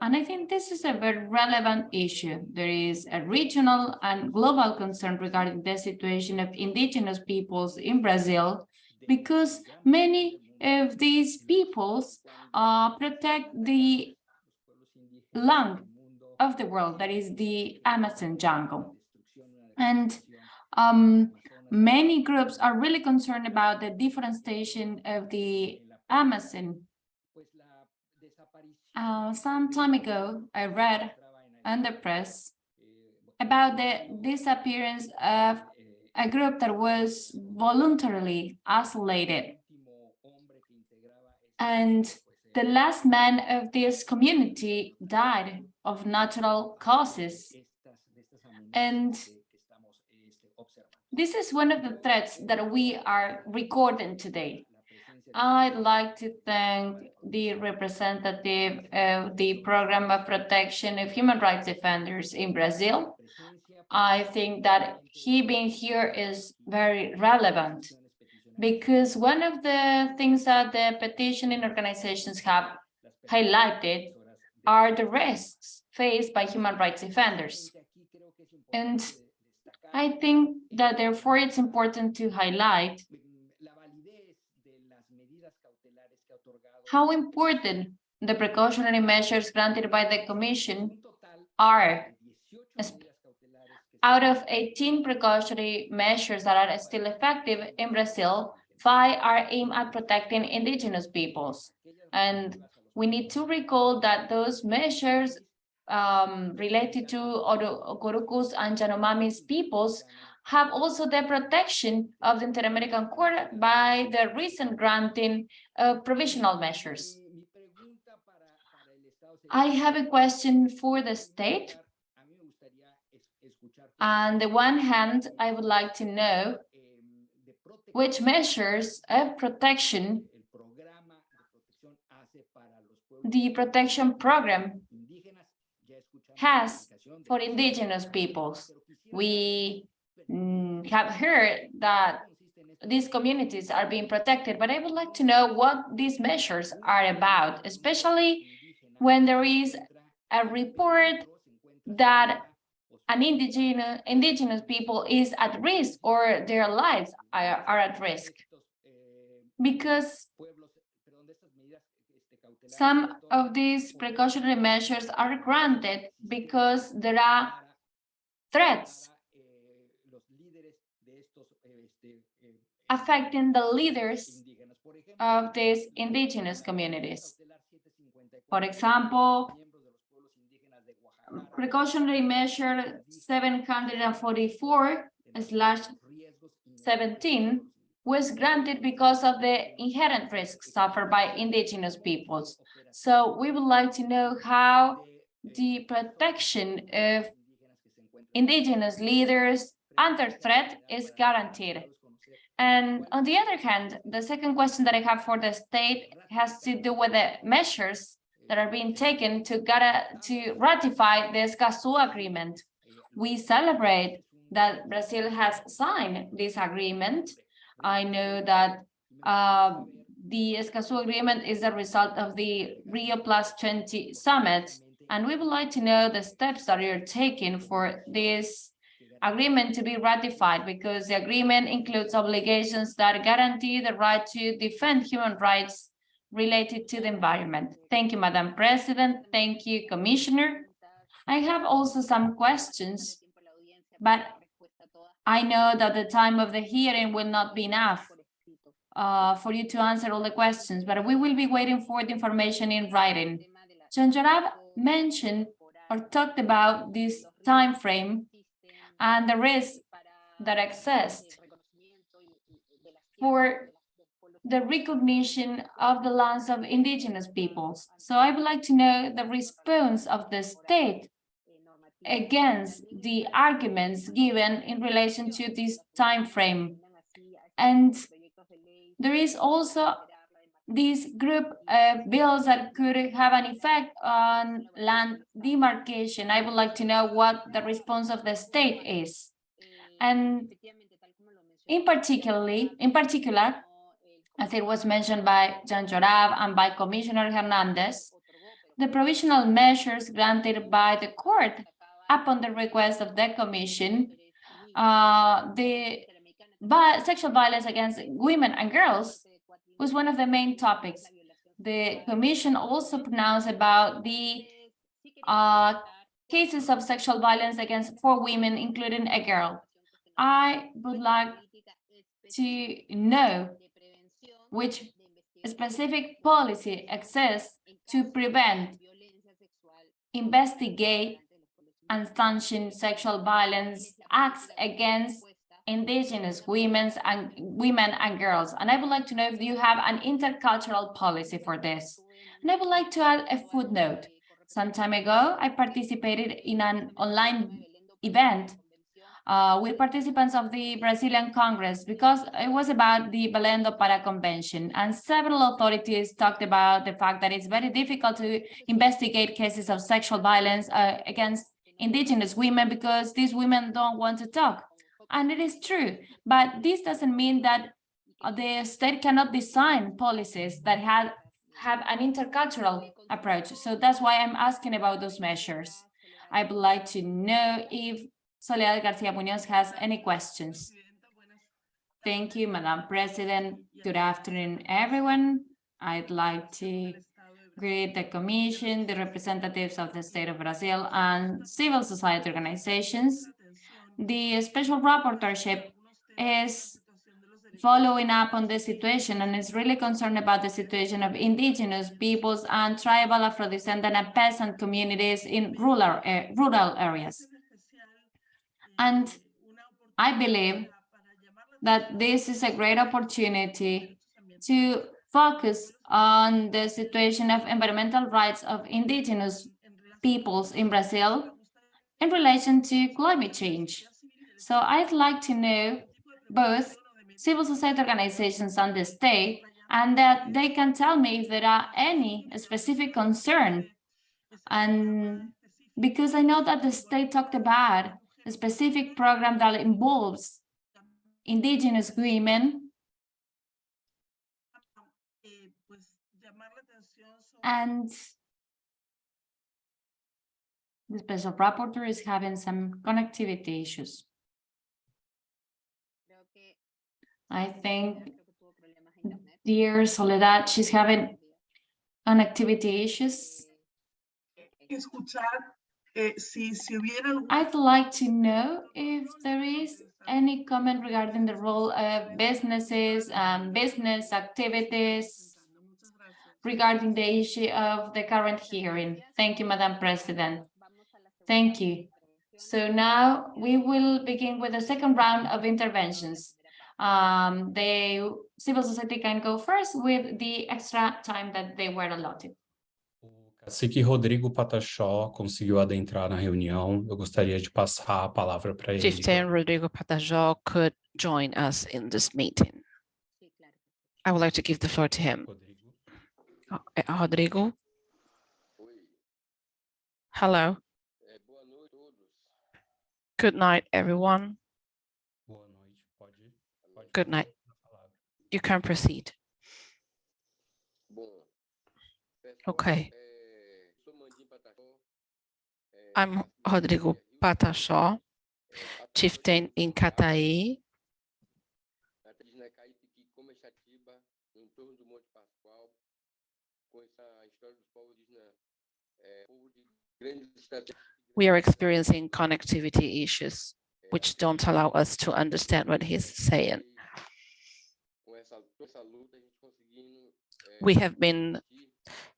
And I think this is a very relevant issue. There is a regional and global concern regarding the situation of indigenous peoples in Brazil, because many of these peoples uh, protect the lung of the world, that is the Amazon jungle. And um, many groups are really concerned about the deforestation of the Amazon uh, some time ago, I read in the press about the disappearance of a group that was voluntarily isolated. And the last man of this community died of natural causes. And this is one of the threats that we are recording today. I'd like to thank the representative of the Program of Protection of Human Rights Defenders in Brazil. I think that he being here is very relevant because one of the things that the petitioning organizations have highlighted are the risks faced by human rights defenders. And I think that therefore it's important to highlight how important the precautionary measures granted by the Commission are. Out of 18 precautionary measures that are still effective in Brazil, five are aimed at protecting indigenous peoples. And we need to recall that those measures um, related to Orucu's and Yanomamis peoples have also the protection of the Inter-American Court by the recent granting of provisional measures. I have a question for the state. On the one hand, I would like to know which measures of protection the protection program has for indigenous peoples. We Mm. have heard that these communities are being protected, but I would like to know what these measures are about, especially when there is a report that an indigenous, indigenous people is at risk or their lives are, are at risk. Because some of these precautionary measures are granted because there are threats affecting the leaders of these indigenous communities. For example, precautionary measure 744 slash 17 was granted because of the inherent risks suffered by indigenous peoples. So we would like to know how the protection of indigenous leaders under threat is guaranteed. And on the other hand, the second question that I have for the state has to do with the measures that are being taken to, to ratify the Escazú agreement. We celebrate that Brazil has signed this agreement I know that uh, the Escazú agreement is a result of the Rio Plus 20 summit, and we would like to know the steps that you're taking for this agreement to be ratified because the agreement includes obligations that guarantee the right to defend human rights related to the environment. Thank you, Madam President. Thank you, Commissioner. I have also some questions, but I know that the time of the hearing will not be enough uh, for you to answer all the questions, but we will be waiting for the information in writing. Jean Jarab mentioned or talked about this time frame and the risk that exists for the recognition of the lands of indigenous peoples. So I would like to know the response of the state against the arguments given in relation to this time frame. And there is also this group of bills that could have an effect on land demarcation. I would like to know what the response of the state is. And in particularly, in particular, as it was mentioned by Jean Jarab and by Commissioner Hernandez, the provisional measures granted by the court upon the request of the Commission, uh, the sexual violence against women and girls was one of the main topics. The Commission also pronounced about the uh, cases of sexual violence against four women, including a girl. I would like to know which specific policy exists to prevent, investigate, and sanction sexual violence acts against indigenous women and women and girls. And I would like to know if you have an intercultural policy for this. And I would like to add a footnote. Some time ago, I participated in an online event uh, with participants of the Brazilian Congress because it was about the Belém do Pará Convention and several authorities talked about the fact that it's very difficult to investigate cases of sexual violence uh, against indigenous women because these women don't want to talk. And it is true, but this doesn't mean that the state cannot design policies that have, have an intercultural approach. So that's why I'm asking about those measures. I would like to know if Soledad Garcia Munoz has any questions. Thank you, Madam President. Good afternoon, everyone. I'd like to greet the Commission, the representatives of the State of Brazil, and civil society organizations. The Special Rapporteurship is following up on the situation and is really concerned about the situation of indigenous peoples and tribal Afro-descendant and peasant communities in rural, uh, rural areas. And I believe that this is a great opportunity to focus on the situation of environmental rights of indigenous peoples in Brazil in relation to climate change. So I'd like to know both civil society organizations and the state, and that they can tell me if there are any specific concern. And because I know that the state talked about a specific program that involves indigenous women and the special rapporteur is having some connectivity issues. I think dear Soledad, she's having connectivity issues. I'd like to know if there is any comment regarding the role of businesses and business activities regarding the issue of the current hearing. Thank you, Madam President. Thank you. So now we will begin with the second round of interventions. Um, the civil society can go first with the extra time that they were allotted. O cacique Rodrigo Pataxó conseguiu adentrar na reunião. Eu gostaria de passar a palavra para ele. Chieftain Rodrigo Pataxó could join us in this meeting. I would like to give the floor to him. Rodrigo. Uh, Rodrigo. Hello. Good night, everyone. Boa noite. Pode, pode Good night. passar a palavra. You can proceed. Okay. I'm Rodrigo Pataxó, chieftain in Cataí. We are experiencing connectivity issues, which don't allow us to understand what he's saying. We have been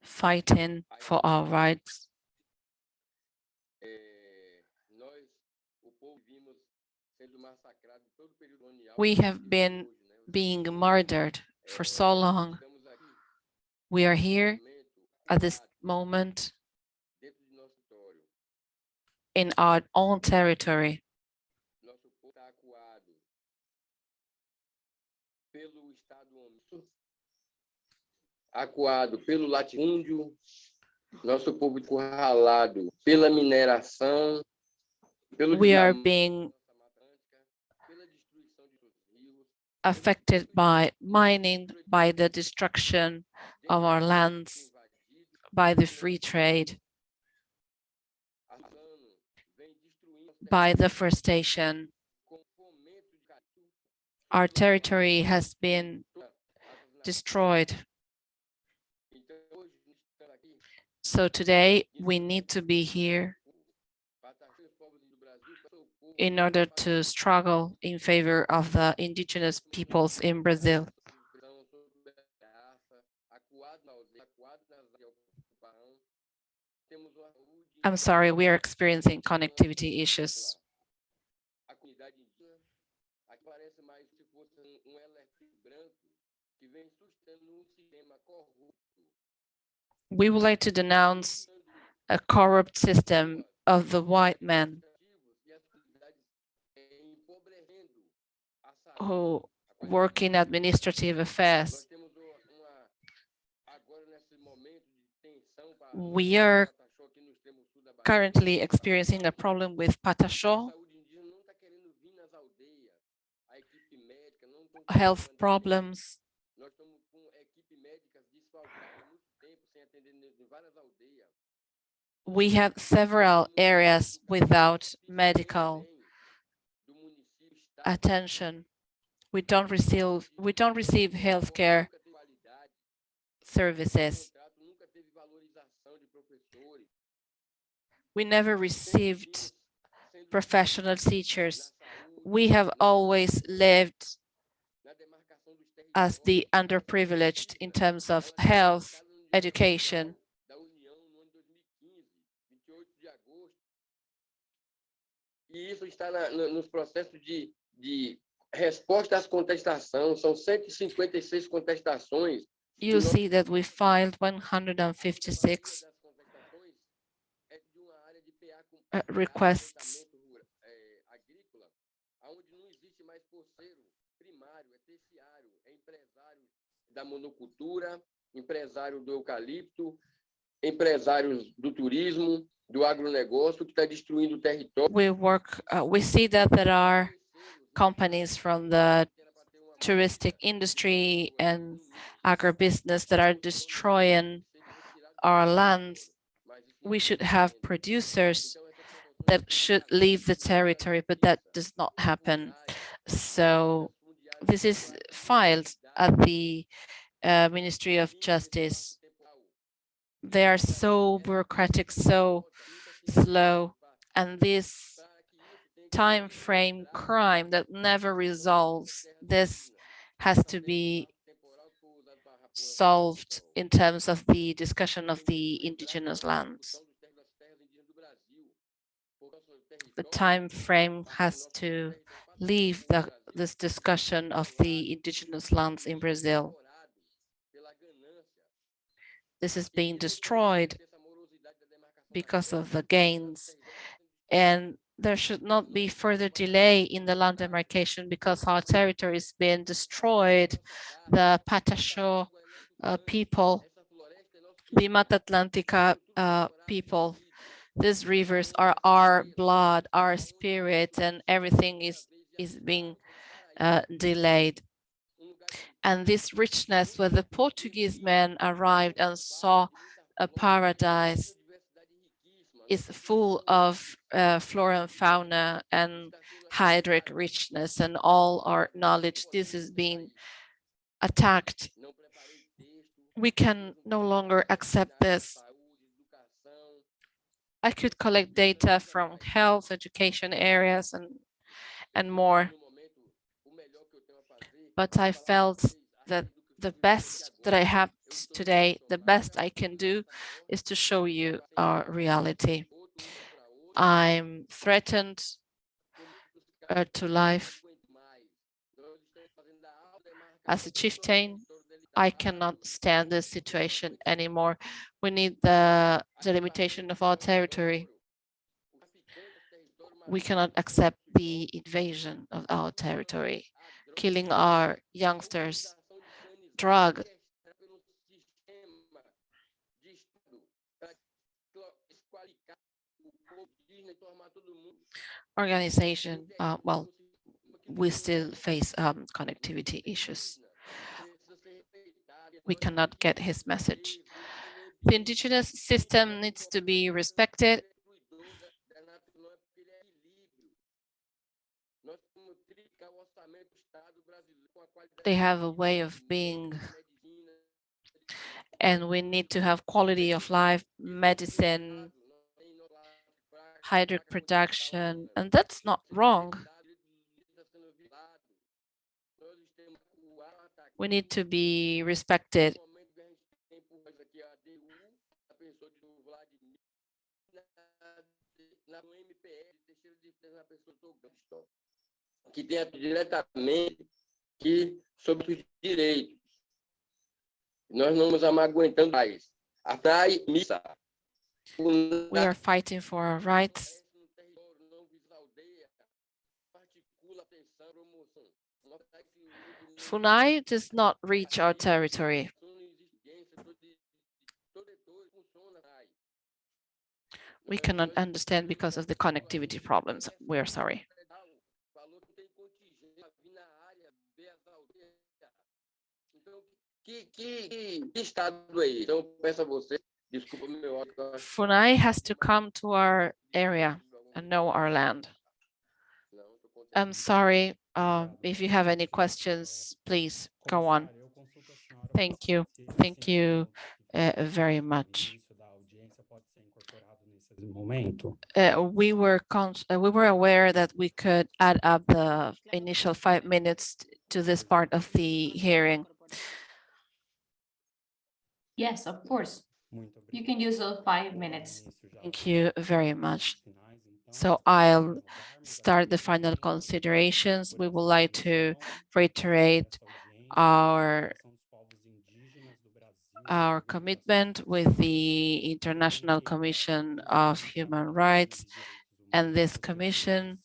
fighting for our rights. We have been being murdered for so long. We are here at this moment in our own territory. acuado pelo latifúndio, nosso povo encurralado pela mineração, pelo We are being da Mata Atlântica, pela destruição de nossos rios, affected by mining, by the destruction of our lands, by the free trade, by deforestation. Our territory has been destroyed. So today we need to be here in order to struggle in favor of the indigenous peoples in Brazil. I'm sorry, we are experiencing connectivity issues. We would like to denounce a corrupt system of the white em who work in administrative affairs. We temos currently experiencing a problem with estão health problems. We have several areas without medical attention. We don't receive we don't receive healthcare services. We never received professional teachers. We have always lived na demarcação dos as the underprivileged in terms of health, education. da União no ano 2015, 28 é empresário da monocultura, empresário do eucalipto, empresários do turismo, do agronegócio, que está destruindo o território. We work, uh, we see that there are companies from the touristic industry and agribusiness that are destroying our lands. We should have producers that should leave the territory, but that does not happen. So this is filed at the uh, Ministry of Justice. They are so bureaucratic, so slow, and this time frame crime that never resolves, this has to be solved in terms of the discussion of the indigenous lands. The time frame has to leave the, this discussion of the indigenous lands in Brazil. This is being destroyed because of the gains. And there should not be further delay in the land demarcation because our territory is being destroyed. The Pataxó uh, people, the Mata Atlântica uh, people, these rivers are our blood, our spirit, and everything is, is being uh, delayed. And this richness where the Portuguese men arrived and saw a paradise is full of uh, flora and fauna and hydric richness and all our knowledge. This is being attacked. We can no longer accept this. I could collect data from health, education areas and, and more. But I felt that the best that I have today, the best I can do is to show you our reality. I'm threatened uh, to life. As a chieftain, I cannot stand this situation anymore. We need the delimitation of our territory. We cannot accept the invasion of our territory, killing our youngsters, drug organization, uh, well, we still face um, connectivity issues. We cannot get his message. The indigenous system needs to be respected. They have a way of being and we need to have quality of life, medicine, hydric production, and that's not wrong. We need to be respected. que tem diretamente que sobre os direitos. Nós não nos aguentando mais. Missa. We are fighting for our rights. FUNAI does not reach our territory. We cannot understand because of the connectivity problems. We are sorry. FUNAI has to come to our area and know our land. I'm sorry, uh, if you have any questions, please go on. Thank you. Thank you uh, very much. Uh, we were con uh, we were aware that we could add up the initial five minutes to this part of the hearing. Yes, of course. You can use those five minutes. Thank you very much. So I'll start the final considerations. We would like to reiterate our our commitment with the International Commission of Human Rights and this commission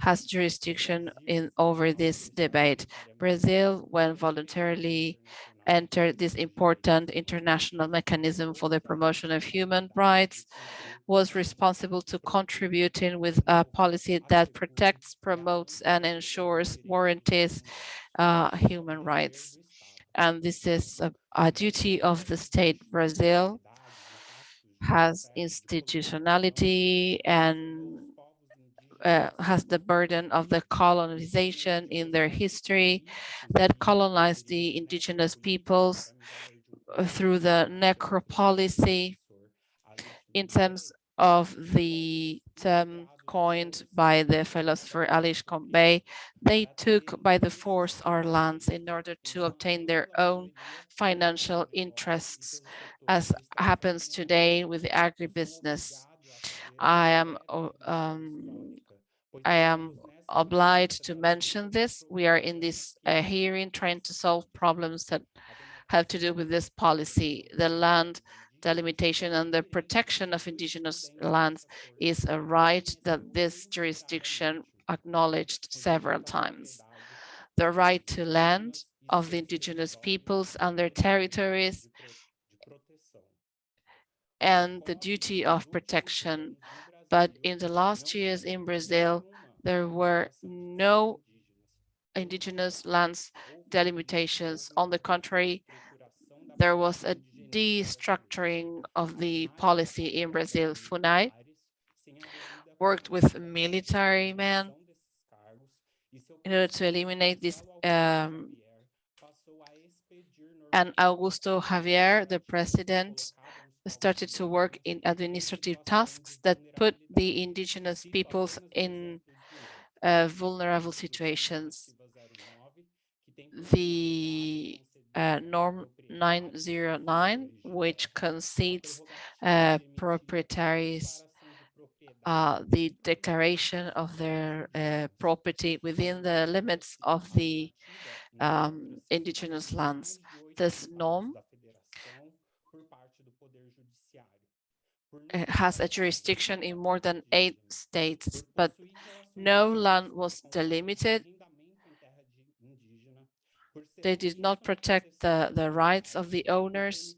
has jurisdiction in over this debate. Brazil, when voluntarily entered this important international mechanism for the promotion of human rights, was responsible to contributing with a policy that protects, promotes, and ensures warranties uh, human rights. And this is a, a duty of the state. Brazil has institutionality and uh, has the burden of the colonization in their history that colonized the indigenous peoples through the necropolicy in terms of the term coined by the philosopher Achille Mbembe, they took by the force our lands in order to obtain their own financial interests, as happens today with the agribusiness. I am um, I am obliged to mention this. We are in this uh, hearing trying to solve problems that have to do with this policy. The land delimitation and the protection of indigenous lands is a right that this jurisdiction acknowledged several times. The right to land of the indigenous peoples and their territories and the duty of protection. But in the last years in Brazil, there were no indigenous lands delimitations. On the contrary, there was a destructuring of the policy in Brazil. FUNAI worked with military men in order to eliminate this um, and Augusto Xavier, the president, started to work in administrative tasks that put the indigenous peoples in uh, vulnerable situations. The uh, norm 909, which concedes uh, proprietaries uh, the declaration of their uh, property within the limits of the um, indigenous lands. This norm has a jurisdiction in more than eight states, but no land was delimited they did not protect the, the rights of the owners.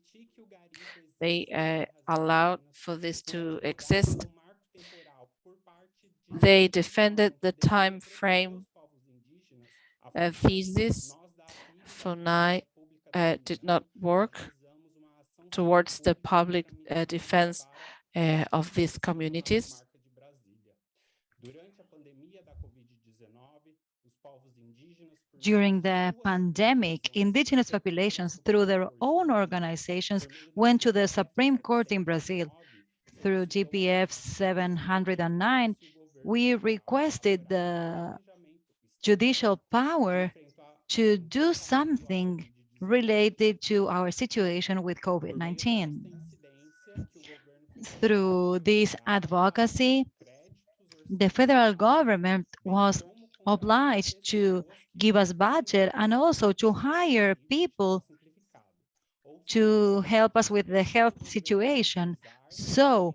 They uh, allowed for this to exist. They defended the time frame uh, thesis. FUNAI uh, did not work towards the public uh, defense uh, of these communities. during the pandemic, indigenous populations through their own organizations went to the Supreme Court in Brazil. Through ADPF 709, we requested the judicial power to do something related to our situation with COVID-19. Through this advocacy, the federal government was obliged to give us budget and also to hire people to help us with the health situation. So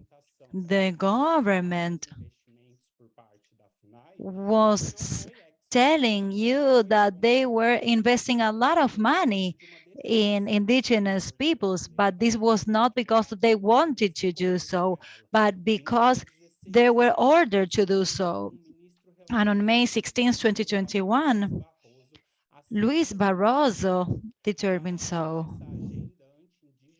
the government was telling you that they were investing a lot of money in indigenous peoples, but this was not because they wanted to do so, but because they were ordered to do so. And on May 16, 2021, Luis Barroso determined so.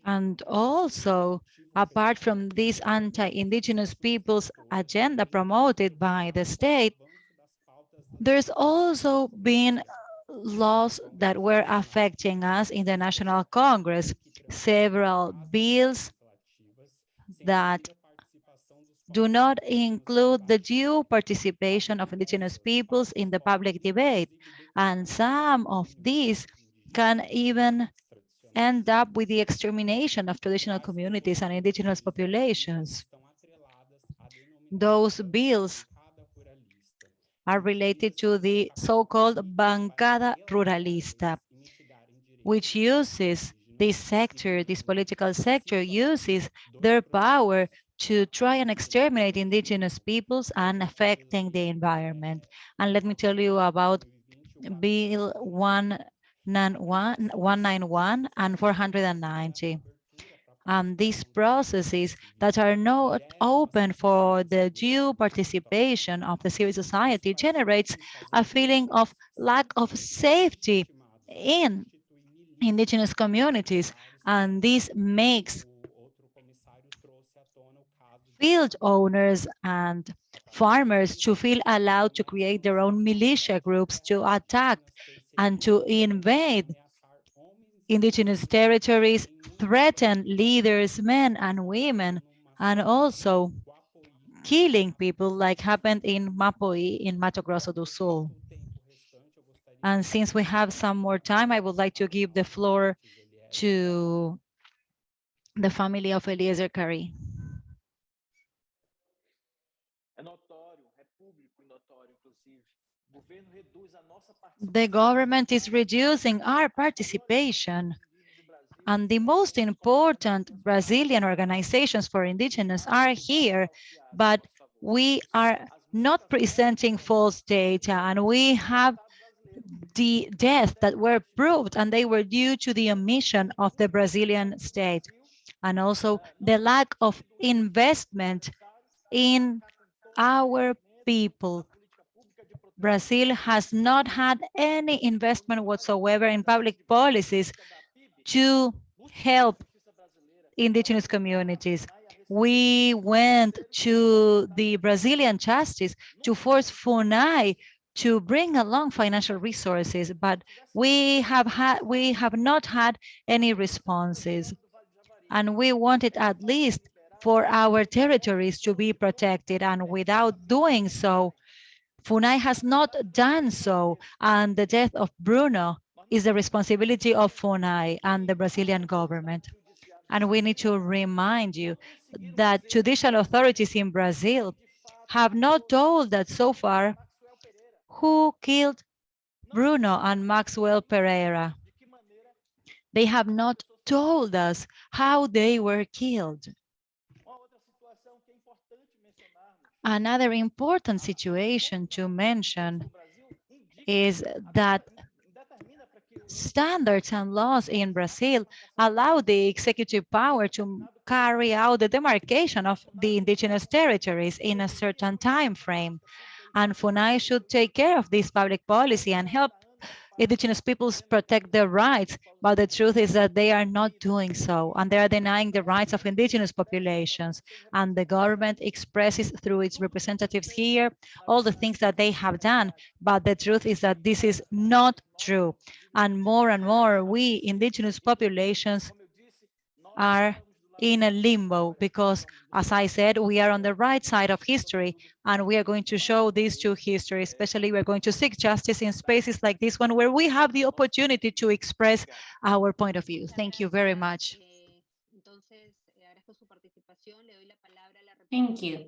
And also, apart from this anti-indigenous peoples agenda promoted by the state, there's also been laws that were affecting us in the National Congress, several bills that do not include the due participation of indigenous peoples in the public debate. And some of these can even end up with the extermination of traditional communities and indigenous populations. Those bills are related to the so-called Bancada Ruralista, which uses this sector, this political sector uses their power to try and exterminate indigenous peoples and affecting the environment. And let me tell you about Bill 191, 191 and 490. Um, these processes that are not open for the due participation of the civil society generates a feeling of lack of safety in indigenous communities. And this makes field owners and farmers to feel allowed to create their own militia groups to attack and to invade indigenous territories, threaten leaders, men and women, and also killing people like happened in Mapoí in Mato Grosso do Sul. And since we have some more time, I would like to give the floor to the family of Eliésio Cari. The government is reducing our participation and the most important Brazilian organizations for indigenous are here, but we are not presenting false data and we have the deaths that were proved and they were due to the omission of the Brazilian state and also the lack of investment in our people. Brazil has not had any investment whatsoever in public policies to help indigenous communities. We went to the Brazilian justice to force FUNAI to bring along financial resources, but we have had we have not had any responses. And we wanted at least for our territories to be protected. And without doing so, FUNAI has not done so. And the death of Bruno is the responsibility of FUNAI and the Brazilian government. And we need to remind you that judicial authorities in Brazil have not told that so far who killed Bruno and Maxciel Pereira. They have not told us how they were killed. Another important situation to mention is that standards and laws in Brazil allow the executive power to carry out the demarcation of the indigenous territories in a certain time frame. And FUNAI should take care of this public policy and help indigenous peoples protect their rights, but the truth is that they are not doing so, and they are denying the rights of indigenous populations. And the government expresses through its representatives here all the things that they have done, but the truth is that this is not true. And more and more, we indigenous populations are in a limbo because, as I said, we are on the right side of history and we are going to show this to history, especially we're going to seek justice in spaces like this one where we have the opportunity to express our point of view. Thank you very much. Thank you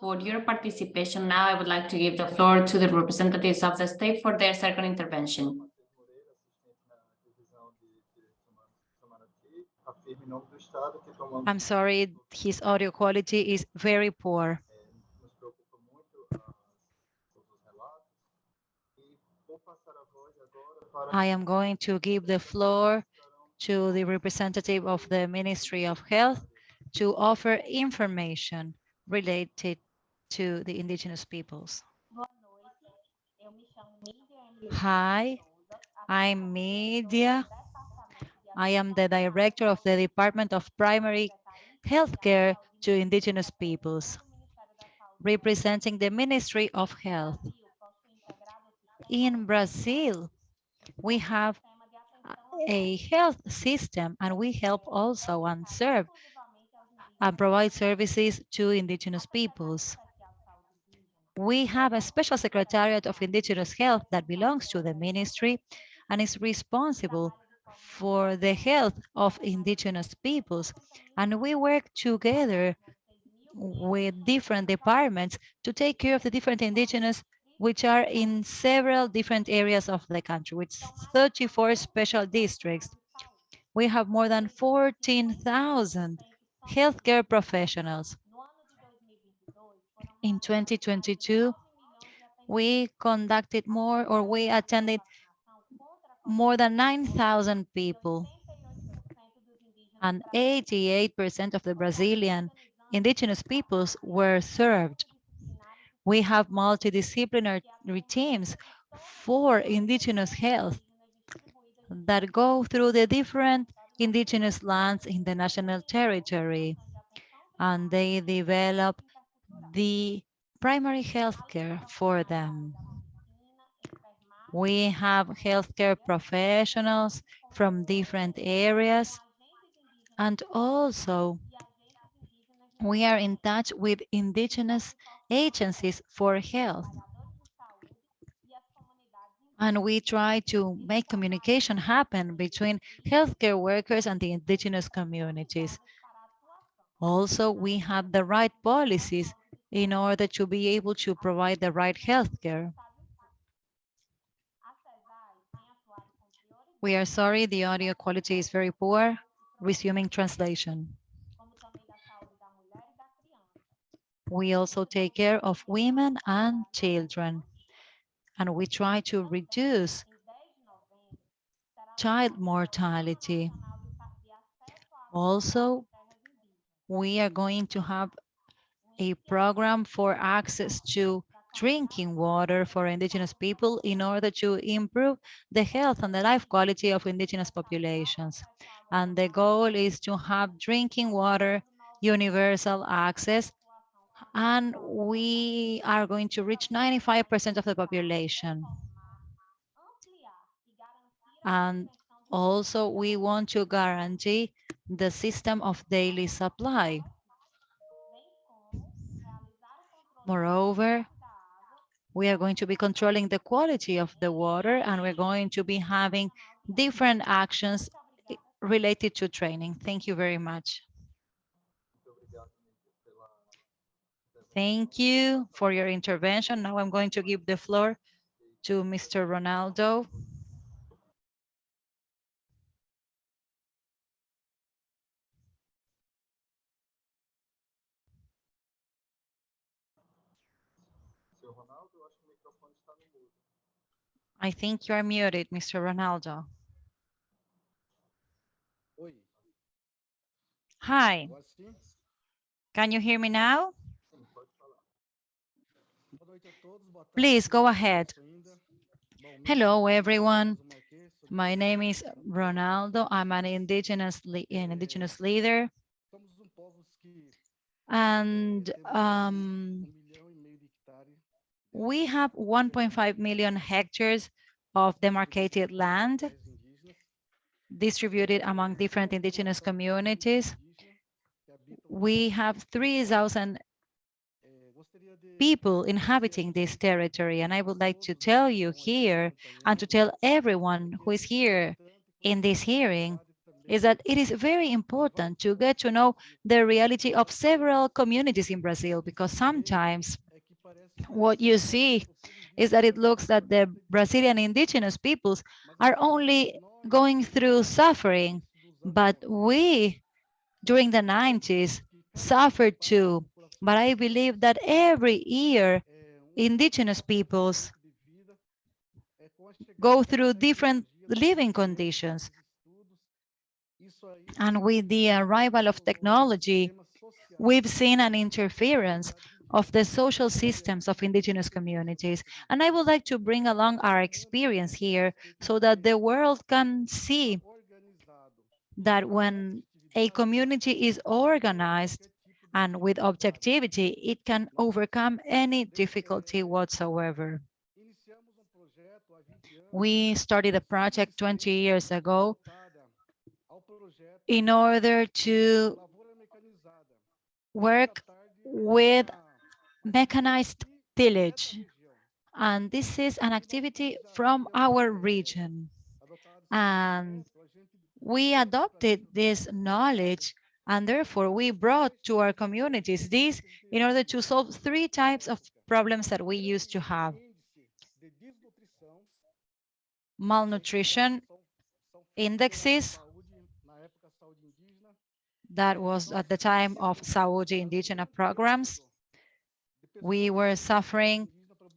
for your participation. Now I would like to give the floor to the representatives of the state for their second intervention. I'm sorry, his audio quality is very poor. I am going to give the floor to the representative of the Ministry of Health to offer information related to the indigenous peoples. Hi, I'm Media. I am the director of the Department of Primary Healthcare to Indigenous Peoples, representing the Ministry of Health. In Brazil, we have a health system and we help also and serve and provide services to indigenous peoples. We have a special secretariat of indigenous health that belongs to the ministry and is responsible for the health of indigenous peoples. And we work together with different departments to take care of the different indigenous which are in several different areas of the country, with 34 special districts. We have more than 14,000 healthcare professionals. In 2022, we conducted more or we attended more than 9,000 people and 88% of the Brazilian indigenous peoples were served. We have multidisciplinary teams for indigenous health that go through the different indigenous lands in the national territory and they develop the primary health care for them. We have healthcare professionals from different areas and also we are in touch with indigenous agencies for health. And we try to make communication happen between healthcare workers and the indigenous communities. Also, we have the right policies in order to be able to provide the right healthcare. We are sorry, the audio quality is very poor. Resuming translation. We also take care of women and children, and we try to reduce child mortality. Also, we are going to have a program for access to drinking water for indigenous people in order to improve the health and the life quality of indigenous populations. And the goal is to have drinking water, universal access, and we are going to reach 95% of the population. And also we want to guarantee the system of daily supply. Moreover, we are going to be controlling the quality of the water and we're going to be having different actions related to training. Thank you very much. Thank you for your intervention. Now I'm going to give the floor to Mr. Ronaldo. I think you are muted, Mr. Ronaldo. Hi. Can you hear me now? Please go ahead. Hello, everyone. My name is Ronaldo. I'm an indigenous, an indigenous leader. And um, we have 1.5 million hectares of demarcated land distributed among different indigenous communities. We have 3,000 people inhabiting this territory. And I would like to tell you here and to tell everyone who is here in this hearing is that it is very important to get to know the reality of several communities in Brazil, because sometimes what you see is that it looks that the Brazilian indigenous peoples are only going through suffering, but we, during the 90s, suffered too. But I believe that every year, indigenous peoples go through different living conditions. And with the arrival of technology, we've seen an interference of the social systems of indigenous communities. And I would like to bring along our experience here so that the world can see that when a community is organized and with objectivity, it can overcome any difficulty whatsoever. We started a project 20 years ago in order to work with mechanized tillage. And this is an activity from our region. And we adopted this knowledge and therefore we brought to our communities this in order to solve three types of problems that we used to have. Malnutrition indexes, that was at the time of Saudi indigenous programs. We were suffering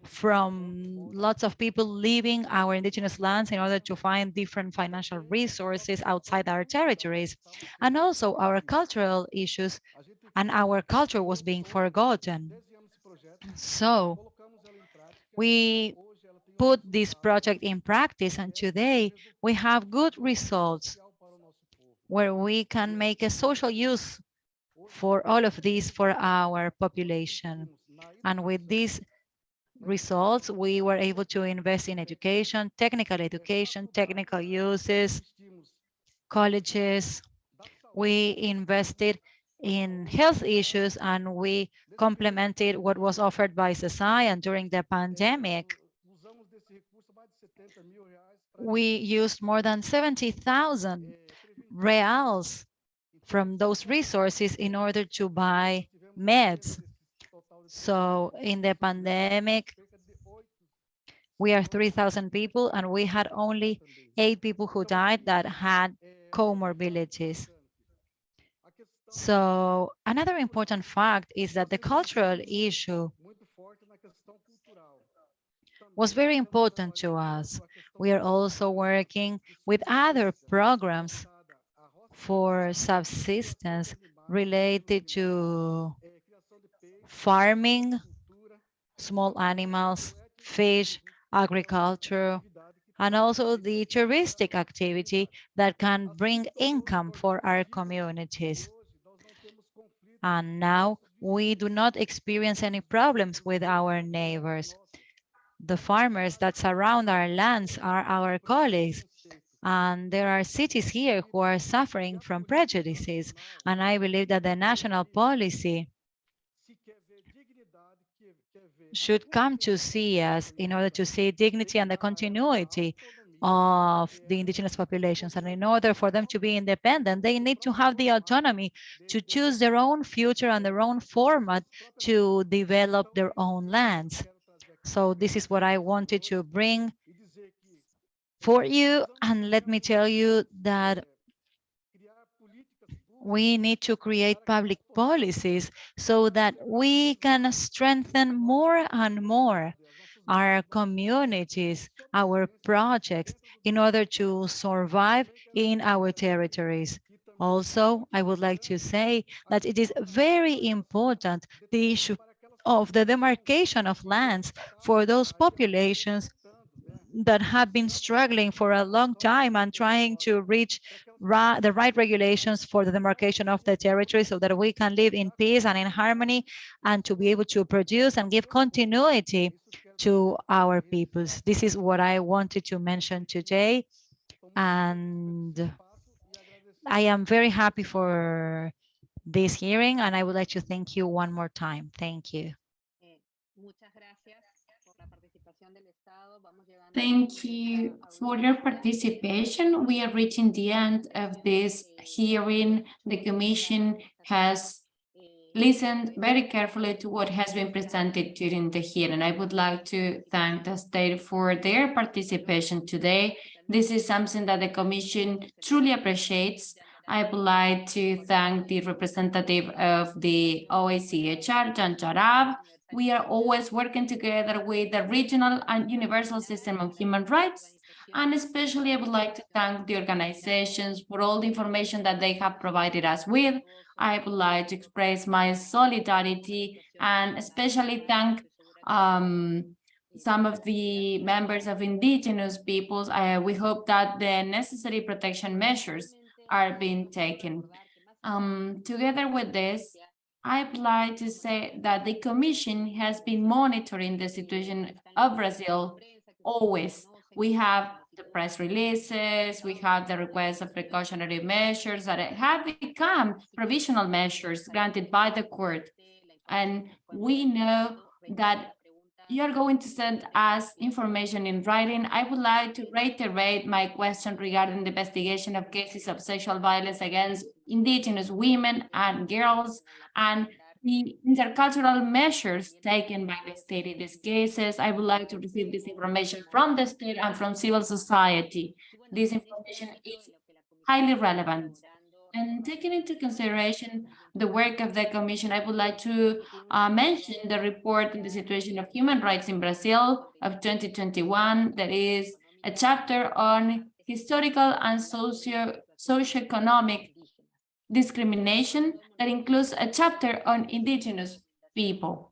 from lots of people leaving our indigenous lands in order to find different financial resources outside our territories. And also our cultural issues and our culture was being forgotten. So we put this project in practice and today we have good results where we can make a social use for all of these for our population. And with these results, we were able to invest in education, technical education, technical uses, colleges. We invested in health issues and we complemented what was offered by society during the pandemic. We used more than 70,000 reals from those resources in order to buy meds. So in the pandemic, we are 3,000 people and we had only eight people who died that had comorbidities. So another important fact is that the cultural issue was very important to us. We are also working with other programs for subsistence related to farming, small animals, fish, agriculture, and also the touristic activity that can bring income for our communities. And now we do not experience any problems with our neighbors. The farmers that surround our lands are our colleagues and there are cities here who are suffering from prejudices. And I believe that the national policy should come to see us in order to see dignity and the continuity of the indigenous populations. And in order for them to be independent, they need to have the autonomy to choose their own future and their own format to develop their own lands. So this is what I wanted to bring for you. And let me tell you that we need to create public policies so that we can strengthen more and more our communities, our projects, in order to survive in our territories. Also, I would like to say that it is very important the issue of the demarcation of lands for those populations that have been struggling for a long time and trying to reach the right regulations for the demarcation of the territory so that we can live in peace and in harmony and to be able to produce and give continuity to our peoples. This is what I wanted to mention today. And I am very happy for this hearing and I would like to thank you one more time. Thank you. Mm, Thank you for your participation. We are reaching the end of this hearing. The Commission has listened very carefully to what has been presented during the hearing. I would like to thank the state for their participation today. This is something that the Commission truly appreciates. I would like to thank the representative of the OHCHR, Jan Jarab, We are always working together with the regional and universal system of human rights. And especially I would like to thank the organizations for all the information that they have provided us with. I would like to express my solidarity and especially thank um, some of the members of indigenous peoples. We hope that the necessary protection measures are being taken. Um, together with this, I'd like to say that the Commission has been monitoring the situation of Brazil always. We have the press releases, we have the request of precautionary measures that have become provisional measures granted by the court. And we know that you are going to send us information in writing. I would like to reiterate my question regarding the investigation of cases of sexual violence against indigenous women and girls and the intercultural measures taken by the state in these cases. I would like to receive this information from the state and from civil society. This information is highly relevant. And taking into consideration the work of the Commission, I would like to uh, mention the report on the situation of human rights in Brazil of 2021. That is a chapter on historical and socio socioeconomic discrimination that includes a chapter on indigenous people.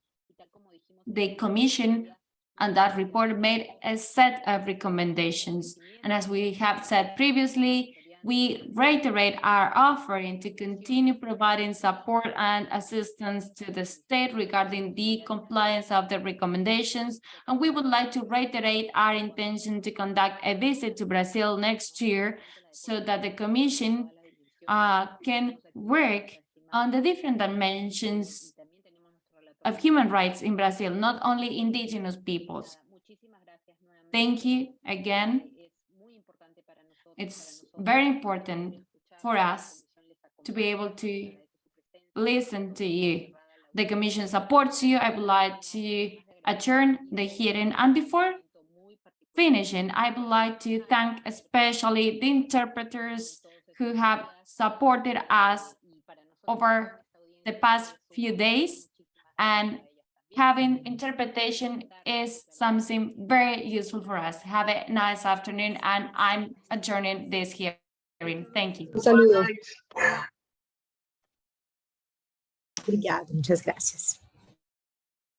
The Commission and that report made a set of recommendations. And as we have said previously, we reiterate our offering to continue providing support and assistance to the state regarding the compliance of the recommendations. And we would like to reiterate our intention to conduct a visit to Brazil next year so that the Commission uh, can work on the different dimensions of human rights in Brazil, not only indigenous peoples. Thank you again. It's very important for us to be able to listen to you. The Commission supports you. I would like to adjourn the hearing. And before finishing, I would like to thank especially the interpreters who have supported us over the past few days and having interpretation is something very useful for us. Have a nice afternoon and I'm adjourning this hearing. Thank you. Um saludo. Obrigada, muchas gracias.